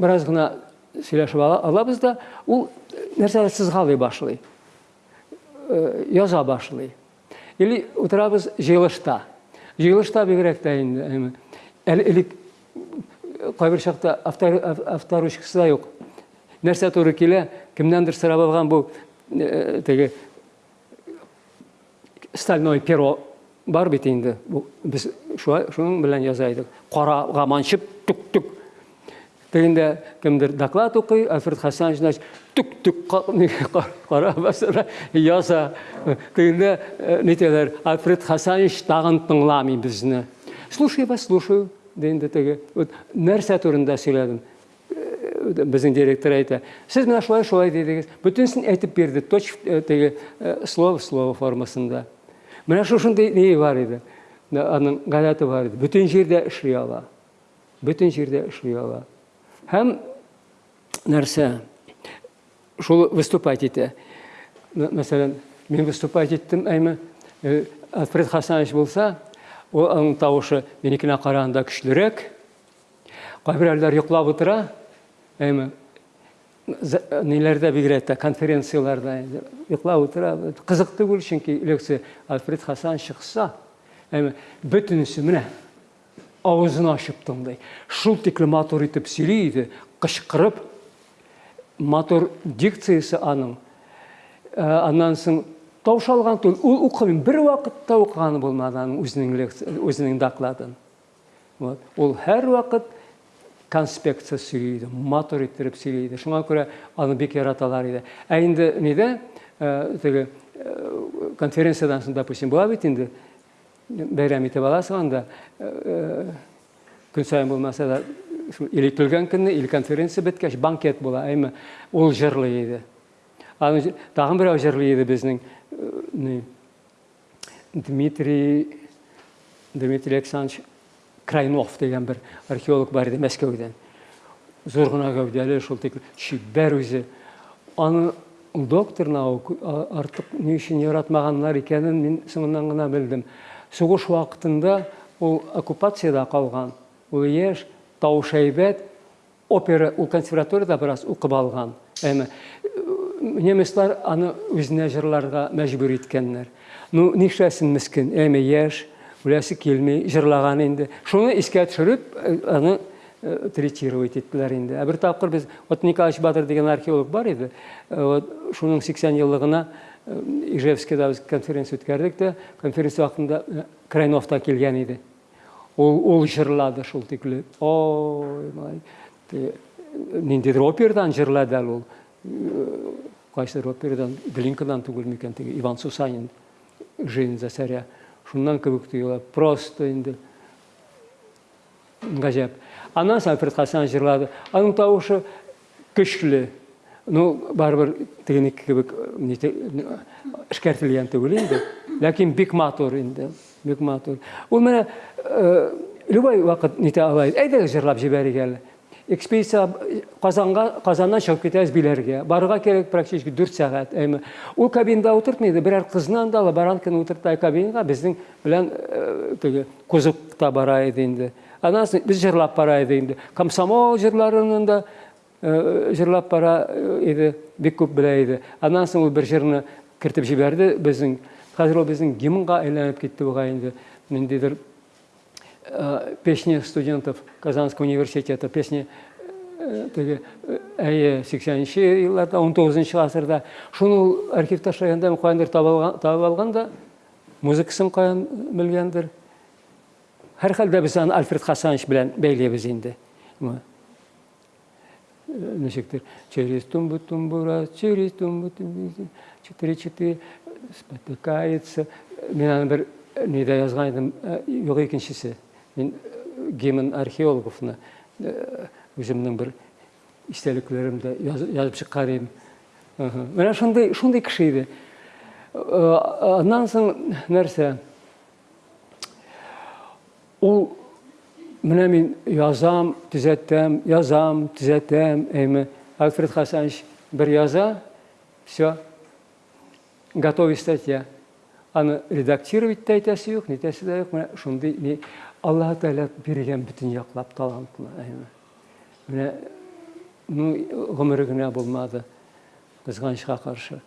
бераз гына сөйләшеп ала- алабыз да, ул нәрсәләр сызгалый башлый. Э, яза башлый. Или утырабыз җыелышта. Җыелышта бигрәк тә инде. элек кайбер чакта автор ав- авторучкасы да юк. Нәрсә туры килә, кемнәндер сорап алган бу э, теге стальной перо бар бит инде. Без шуның белән яза идек. Карага манчып тук-тук доклад укый, Альфред Хасан значит тук-тук кара басыра яза. Тегендә нитәләр Альфред Хасанович тагын тыңламый безне. Слушай вас, слушаю. Теге вот нәрсә турында сөйләдем. Э, Безнең директор әйтә. Сез менә шулай шулай дидегез. Бөтенсен әйтеп бирде. Точ теге э, слово слово формасында. Менә шушындай ни бар иде. Аның гадәте бар иде. Бөтен җирдә эшли ала. Бөтен җирдә эшли ала. Һәм шул выступать итә. М- Мәсәлән, мин выступать иттем, әйме, э, Альфред Хасанович аның тавышы минекенә караганда көчлерәк. Кайберләр йоклап утыра, әйме, за- ниләрдә бигрәк тә конференцияларда инде йоклап утыра. Кызык түгел, чөнки лекция Альфред Хасан чыкса, әйме, бөтенесе менә авызын ачып тыңлый. Шул тиклем матур итеп сөйли иде, кычкырып, матур дикциясе аның. Ә, Аннан соң таушалган түгел. Ул укымый, бер вакытта укыганы булмады аның лекция, үзенең докладын. Вот. Ул һәр вакыт конспекция сөйлейді, матур иттереп сөйлейді. Шуңа аны бик яраталар иде. Ә нидә, ә, теге ә, конференциядан соң, допустим, була бит инде бәйрәм итеп э, көн сайын булмаса да көлгән көнне или конференция беткәч банкет була әйме? Җ- тагын берәү җырлый иде безнең э, дмитрий дмитрий александрович крайнов деген бір археолог бар еді мәскеуден зор ғана гәүдәлі шул тек шибәр өзі аны доктор наук артық не үшін яратмағаннар екенін мен соңынан ғана білдім соғыс уақытында ол оккупацияда қалған ол еш таушайбет опера ул консерваторияда біраз оқып алған. Эми немецлар аны өзіне жырларға мәжбүр еткеннер ну нишләсен мискин эми еш үләсе келмей жырлаған енді шуны искә төшереп аны третировать еттілер енді ә бір тапқыр біз вот николаевич батыр деген археолог бар еді вот шуның сексен жылдығына ижевскийда біз конференция өткердік конференция уақытында крайновта келген еді ол ол жырлады шул тикле ой ниндейдир операдан жырлады ал ол? Кайсыдыр операдан глинкадан түгел тиги иван сусанин жизнь за царя шундан кебек просто енді ғажап. Анан соң хасан жырлады. Аның тауышы күчлүү ну барыбір тигиники кебек ішкертілген түгел енді ләкин бик матур енді бик матур ул менә любой вакыт нете алайын әйдәгез жырлап жибәрик әле. Экспедиция қазанға қазаннан шығып кетеміз билерге баруға керек практически төрт сағат эми ул кабинада отыртмайды бірәр қызынан да ала баранканы отырттай кабинаға біздің белән теге кузовта бара иде инде. Анан соң біз жырлап бара иде инде. Комсомол жырларының да жырлап бара иде. Бик күп белә иде. Анан соң ул бер жырны кертеп җибәрде безнең хәзер ул безнең гимнга әйләнеп китте буга инде ниндидер песни студентов Казанского университета, песни әйе сексенінші жылдарда он тоғызыншы ғасырда. Шуны архив ташлағанда қайындыр табып алған да музыкасын қаян білгендір һәр хәлдә без аны альфред хасанович белән бәйләйбез инде ничектер через тумбу тумбура через тумбу четыре четыре спотыкается. Мен аны бер неде язган идем юк икенчесе мен гимн археологовны өзімнің бір истәлеклерімді жазып шыққан едім мына шундай шундай кіші еді. Андан соң нәрсе? Ол мына мен язам түзәтәм язам түзәтәм эми альфред хасанович бір яза все готовый статья аны редактировать та әйтәсе юк нетәсе дә юк менә шундый не алла тағала берген бүтін яқлап талантына міне ну ғұмыры генә булмады кызганычка каршы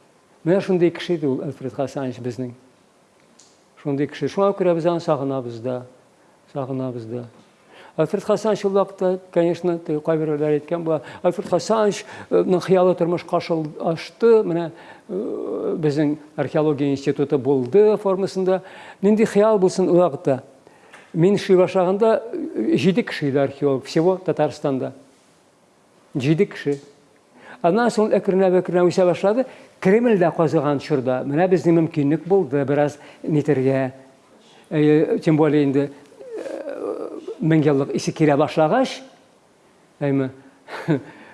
менә шундый кеше иде ул альфред хасанович безнең шундый кеше шуңа күрә біз аны сагынабыз да сагынабыз да. Альфред хасанович ул вакытта конечно кайберләр әйткән була. Альфред хасановичның хыялы тормышка ашты. Менә безнең археология институты булды формасында. Нинди хыял булсын ул вакытта? Мен іші башлағанда жеті кіші еді археолог всего татарстанда. Жеті кіші анан соң әкірінләп әкірінләп өсе башлады. Кремльдә казыган чорда. Менә безнең мөмкинлек булды. Бераз нитәргә тем более инде еллык исе кирә башлагач әйме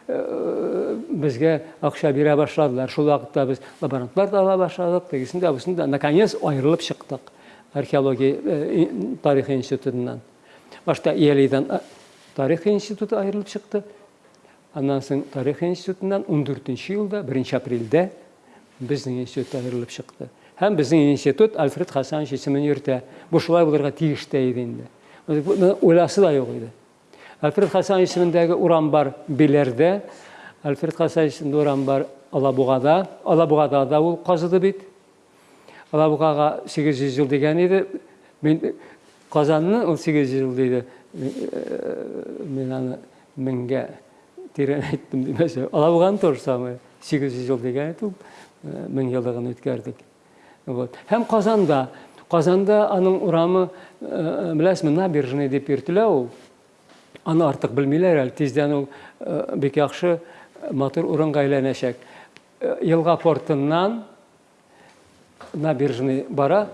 безгә акча бирә башладылар. Шул вакытта без лаборантлар да ала башладык тегесен дә бусын да наконец аерылып чыктык археология тарих институтынан. Башта иәлиден тарих институты айырылып шықты. Андан тарих институтынан 14 жылда 1 апрельдә біздің институт айырылып шықты. Һәм біздің институт альфред йөртә бу шулай булырга тиеш тә иде инде уйласы да юк иде. Альфред хасанович исемендәге урам бар биләрдә альфред хасанович исемендә урам бар алабугада алабугада да ул казыды бит. Алабұғаға сегіз жүз жыл деген еді мен қазанны ол сегіз жыл дейді. Мен аны мыңға терең айттым демесе алабұғаны то же самое сегіз жүз жыл деген еді мың жылдығын өткердік вот. Һәм қазанда қазанда аның урамы біләсізме набережный деп йөртелә ул аны артык белмиләр әле тиздән ул бик яхшы матур урынга әйләнәчәк елга портыннан набережный бара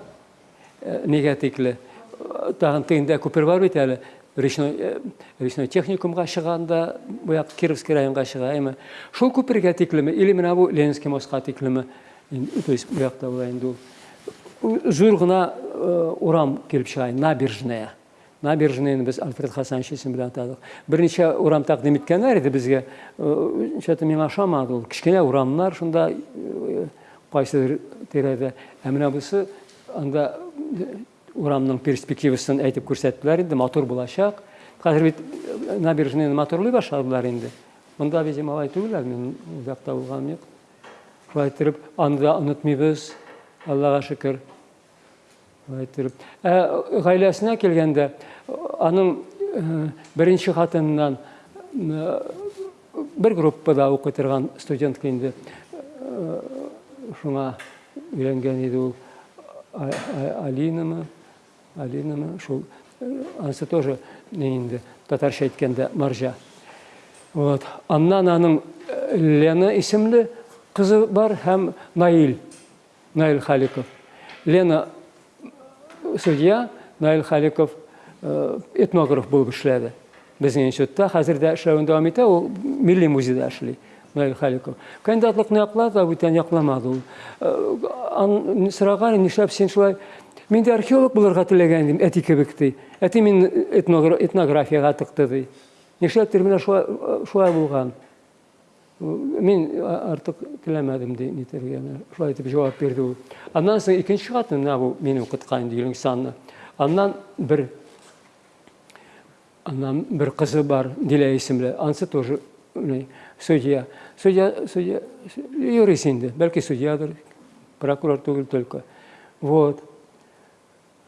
неге тикле тагын тегендә күпер бар бит әле речной речной техникумга чыганда буяк кировский районга чыга эми шул күпергә тиклеме или менә бу ленинский мостка тиклеме то есть зур гына урам килеп чыга набережная набережныйны біз альфред хасанович исеме белән атадык берничә урам тәкъдим иткәннәр иде безгә чәтә миңа ошамады ул кечкенә урамнар шунда кайсыдыр тирәдә ә менә бусы анда урамның перспективасын әйтеп күрсәттеләр инде матур булачак хәзер бит набережныйны матурлый башладылар инде монда видимо алай түгел әле мин ул якта булганым юк шулай иттереп аны да онытмыйбыз аллага шөкер Ә гаиләсенә килгәндә аның беренче хатыннан бер группада укый торган студентка инде шуңа өйләнгән иде ул алинамы алинамы шул анысы тоже не инде татарча әйткәндә маржа. Вот. Аннан аның лена исемле кызы бар һәм наил наил халиков. Лена судья наил халиков этнограф булып эшләде безнең институтта хәзер дә эшләвен дәвам итә ул милли музейда эшли наил халиков. Кандидатлыкны яклады бүтән якламады ул сораган нишләп син шулай мин дә археолог булырга теләгән идем әти кебек ди әти мин этнографиягә тыкты ди нишләптер менә шулай булган мин артык теләмәдем ди нитәргә шулай итеп җавап бирде ул. Аннан соң икенче хатын менә бу мин укыткан ди санны аннан бер аннан бер кызы бар дилә исемле. Анысы тоже судья. Судья судья юрист инде бәлки судьядыр прокурор түгел только. Вот.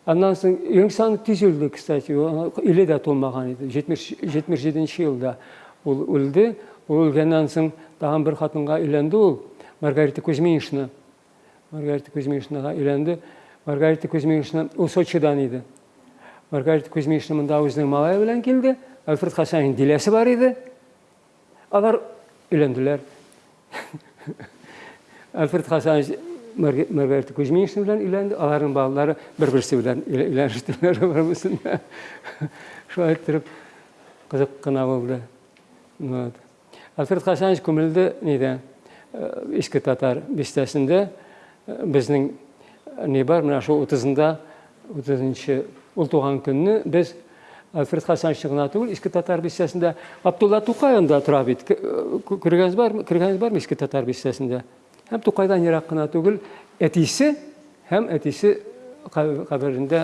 Аннан соң еңсан тиз үлде кстати иле дә тулмаган иде. Жетенче елда ул үлде. Ул үлгәннән соң тагын бер хатынга өйләнде ул маргарита кузьминична. Маргарита кузьминичнага өйләнде маргарита кузьминична ул сочидан иде. Маргарита кузьминична монда үзенең малае белән килде альфред хасанин диләсе бар иде. Алар өйләнделәр альфред хасанович маргарита кузьминична белән өйләнде аларның балалары бер берсе белән өйләнештеләр барбысында шулай иттереп кызык кына булды вот. Альфред хасанович күмелде нидә иске татар бистәсендә безнең не бар менә шул утызында утызынчы ул туган көнне без альфред хасанович гына түгел иске татар бистәсендә абдулла тукай анда тора бит күргәнегез бармы күргәнегез бармы иске татар бистәсендә һәм тукайдан ерак кына түгел әтисе һәм әтисе каберендә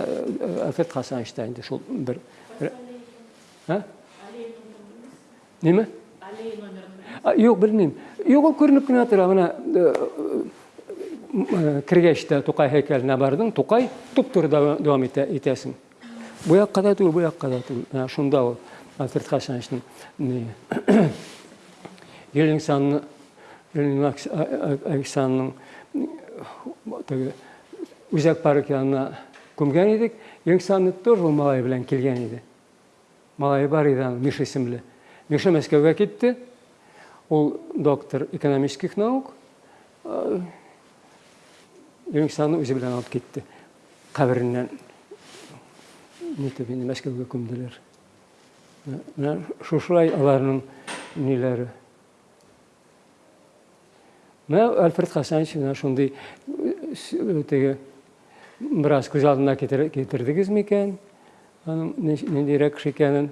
альфред хасанович та инде шул бер неме юк белмим юк ул күренеп кенә тора менә кергәч тә тукай һәйкәленә бардың тукай туп туры дәвам итәсең бу якка да түгел бу якка да түгел шунда альфред хасановичның ельнингсанны александрның үзәк парк янына күмгән идек ельнингсанны тоже ул малай белән килгән иде малае бар аның миша исемле миша мәскәүгә китте ул доктор экономических наук. Ельнингсанны үзе белән алып китте кабереннән нитеп инде мәскәүгә күмделәр менә шушылай аларның ниләре менә альфред хасанович менә шундый теге бераз күз алдына китердегез микән аның ниндирәк кеше икәнен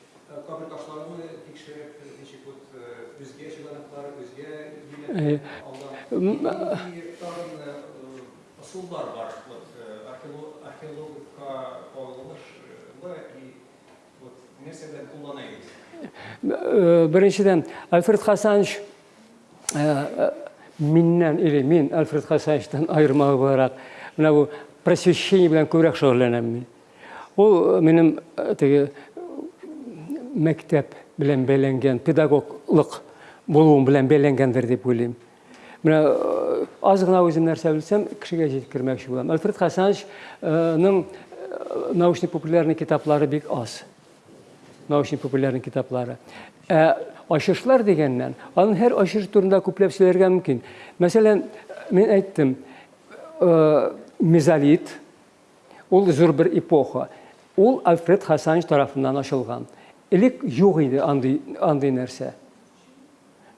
taşlarını tekşirip değişik вот usullar var. Вот қолданайық біріншіден альфред хасанович или мен альфред хасановичтан айырмалы боларақ мына бұл просвещение белән күбрәк шөгыльләнәм мин ул минем мәктәп белән бәйләнгән педагоглык булуым белән бәйләнгәндер дип уйлыйм менә аз гына үзем нәрсә белсәм кешегә җиткермәкче булам альфред хасановичның научно популярный китаплары бик аз научно-популярный китаплары. Ә ашышлар дегеннән, аның һәр ашыш турында күпләп сөйләргә мөмкин. Мәсәлән, мин әйттем, э, мезолит, ул зур бер эпоха. Ул Альфред Хасанович тарафыннан ачылган. Юк иде андый, андый нәрсә.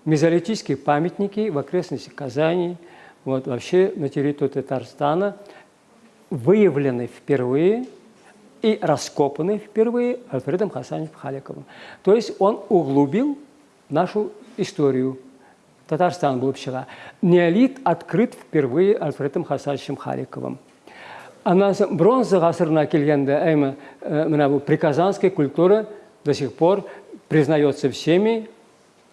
Мезолитические памятники в окрестностях Казани, вот вообще на территории Татарстана выявлены впервые и раскопаны впервые Альфредом Хасановичем Халиковым. То есть он углубил нашу историю. Татарстан был шыға. Неолит открыт впервые Альфредом Хасановичем Халиковым. Анан соң бронза ғасырына келгенде әйме мына бұл приказанская культура до сих пор признается всеми,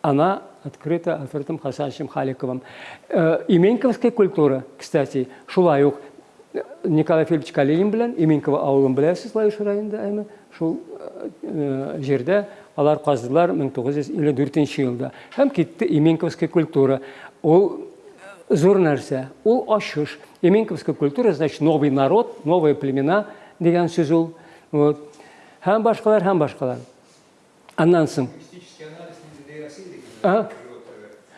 она открыта Альфредом Хасановичем Халиковым. Э, Именьковская культура, кстати, шулай ук Николай Филиппович Калинин белән Именково авылын беләсез Лаюш районында әйме шул э, җирдә алар каздылар 1954 елда. Һәм китте Именковская культура. Ул зур нәрсә, ул ачыш. Именковская культура значит новый народ, новые племена дигән сүз. Вот. Һәм башкалар, һәм башкалар. Иде. А?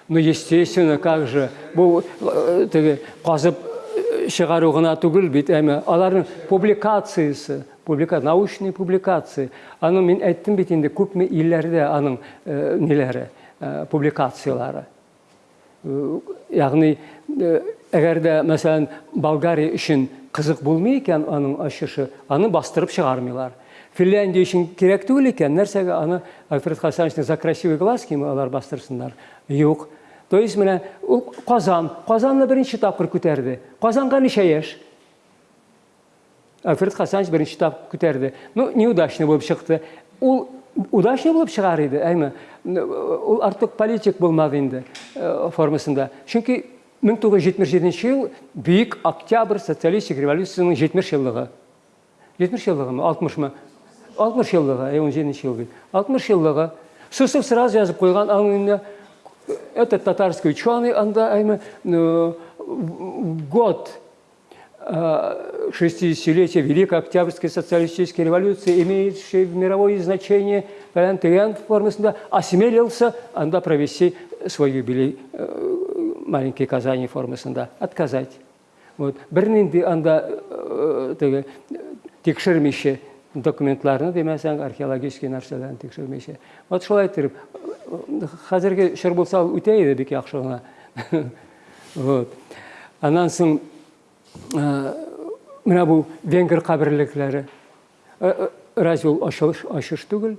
Ну, естественно, как же. Бұл э, теге қазып э, шығару ғана түгіл бит әмі. Алардың публикациясы, публика, научный публикация. Аны мен әйттім бит енді көпме илләрдә аның э, неләре, э, публикациялары. Э, Яғни, э, әгәр дә, мәсәлән, Болгария өчен қызық булмый икән аның ачышы, аны бастырып чыгармыйлар. Финляндия өчен кирәк түгел икән, нәрсәгә аны Альфред Хасановичның «За красивый глаз» киме алар бастырсыннар. Юк. То есть менә ул Казан, Казанны беренче тапкыр күтәрде. Казанга ничә яшь? Альфред Хасанович беренче тапкыр күтәрде. Ну, неудачный булып чыкты. Ул удачный булып чыгар иде, әйме. Ул артык политик булмады инде э, формасында. Чөнки 1977 ел Бүйük Октябрь социалистик революцияның 70 еллыгы. 70 еллыгымы, 60-мы? 60 еллыгы, ә 17 ел бит. 60 еллыгы. Сусов сразу жазып қойған, аңында этот татарский ученый, анда әйме ну, в год э, 60-летия Великой Октябрьской социалистической революции, имеющей мировое значение, фәлән тегән формасында осмелился анда провести свой юбилей э, маленький Казани формасында отказать. Вот. Бер нинди анда э, теге тикшермичә документларны демәсәң археологический нәрсәләрне тикшермичә. Вот шулай итеп хәзерге чор булса ул үтә иде бик яхшы гына. Вот. Аннан соң э, менә бу венгер каберлекләре Э, э, разве ул ачыш ачыш түгел?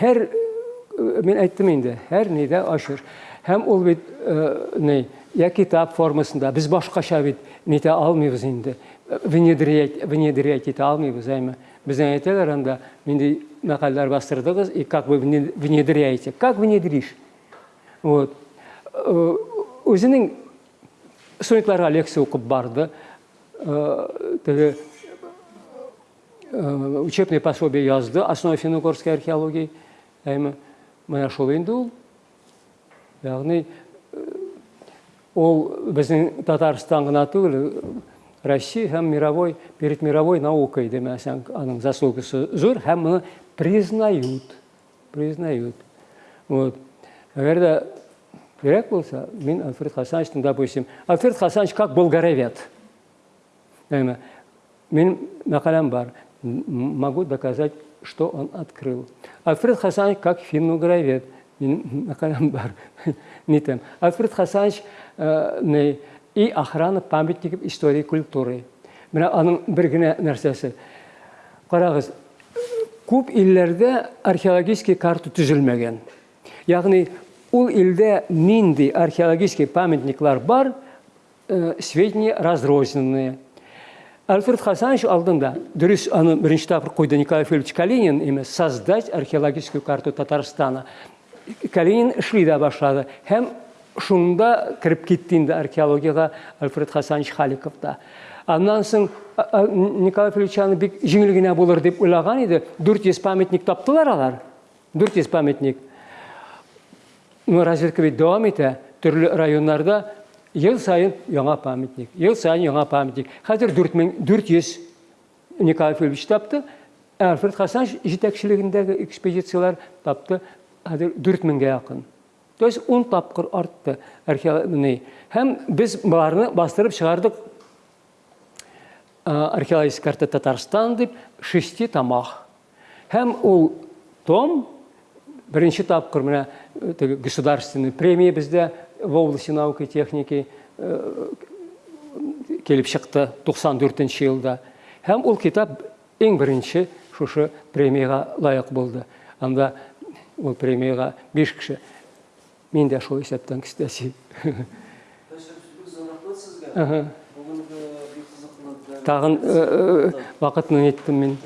Һәр э, мин әйттем инде, һәр нидә ачыш. Һәм ул бит э, не, я китап формасында без башкача бит нитә алмыйбыз инде. Внедрять, внедрять итә алмыйбыз, әйме. Безнең әйтәләр анда нинди мәкаләләр бастырдыгыз, и как вы вне- внедряете? Как внедришь? Вот. Э, Үзенең студентларга лекция укып барды. Э, теге э, учебное пособие язды основа финно-угорской археологии әйме менә шул инде ул ягъни э, ул безнең татарстан гына түгел россия һәм мировой перед мировой наукой демәсәң аның заслугасы зур һәм моны признают признают вот әгәр дә кирәк булса мин альфред хасановичтың допустим альфред хасанович как болгаровед Әйме, мәкаләм бар. Могу доказать, что он открыл. Альфред Хасанович как финно-гравет. Мен мәкаләм бар. Нитем. Альфред Хасанович э, и охрана памятников истории и культуры. Менә аның бер генә нәрсәсе. Карагыз, күп илләрдә археологический карта төзелмәгән. Ягъни ул илдә нинди археологический памятниклар бар, э, сведения разрозненные. Альфред Хасанович алдында, дөрес аны беренче тапкыр куйды Николай Филиппович Калинин эмес, создать археологическую карту Татарстана. Калинин эшли дә башлады. Һәм шунда кирип китте инде археологияга Альфред Хасанович Халиков та. Аннан соң Николай Филиппович аны бик җиңел генә булыр дип уйлаган иде. 400 памятник таптылар алар. 400 памятник. Ну, разведка бит дәвам итә. Төрле районнарда ел сайын яңа памятник, ел сайын яңа памятник. Хәзер 4400 Николай Филиппович тапты. Альфред Хасан жетекчилигиндәге экспедициялар тапты хәзер 4000-гә якын. То есть 10 тапкыр артты археология. Һәм без барны бастырып чыгардык археологическая карта Татарстан дип шести томах. Һәм ул том беренче тапкыр менә э, государственный премия бездә в области науки и техники э, килеп чыкты 94 елда. Һәм ул китап иң беренче шушы премияга лайык булды. Анда ул премияга 5 кеше. Мин дә шул исәптән кестәсе. Ага. Бүгінгі бик қызықты Тагын э, э, вакытны неттем мин.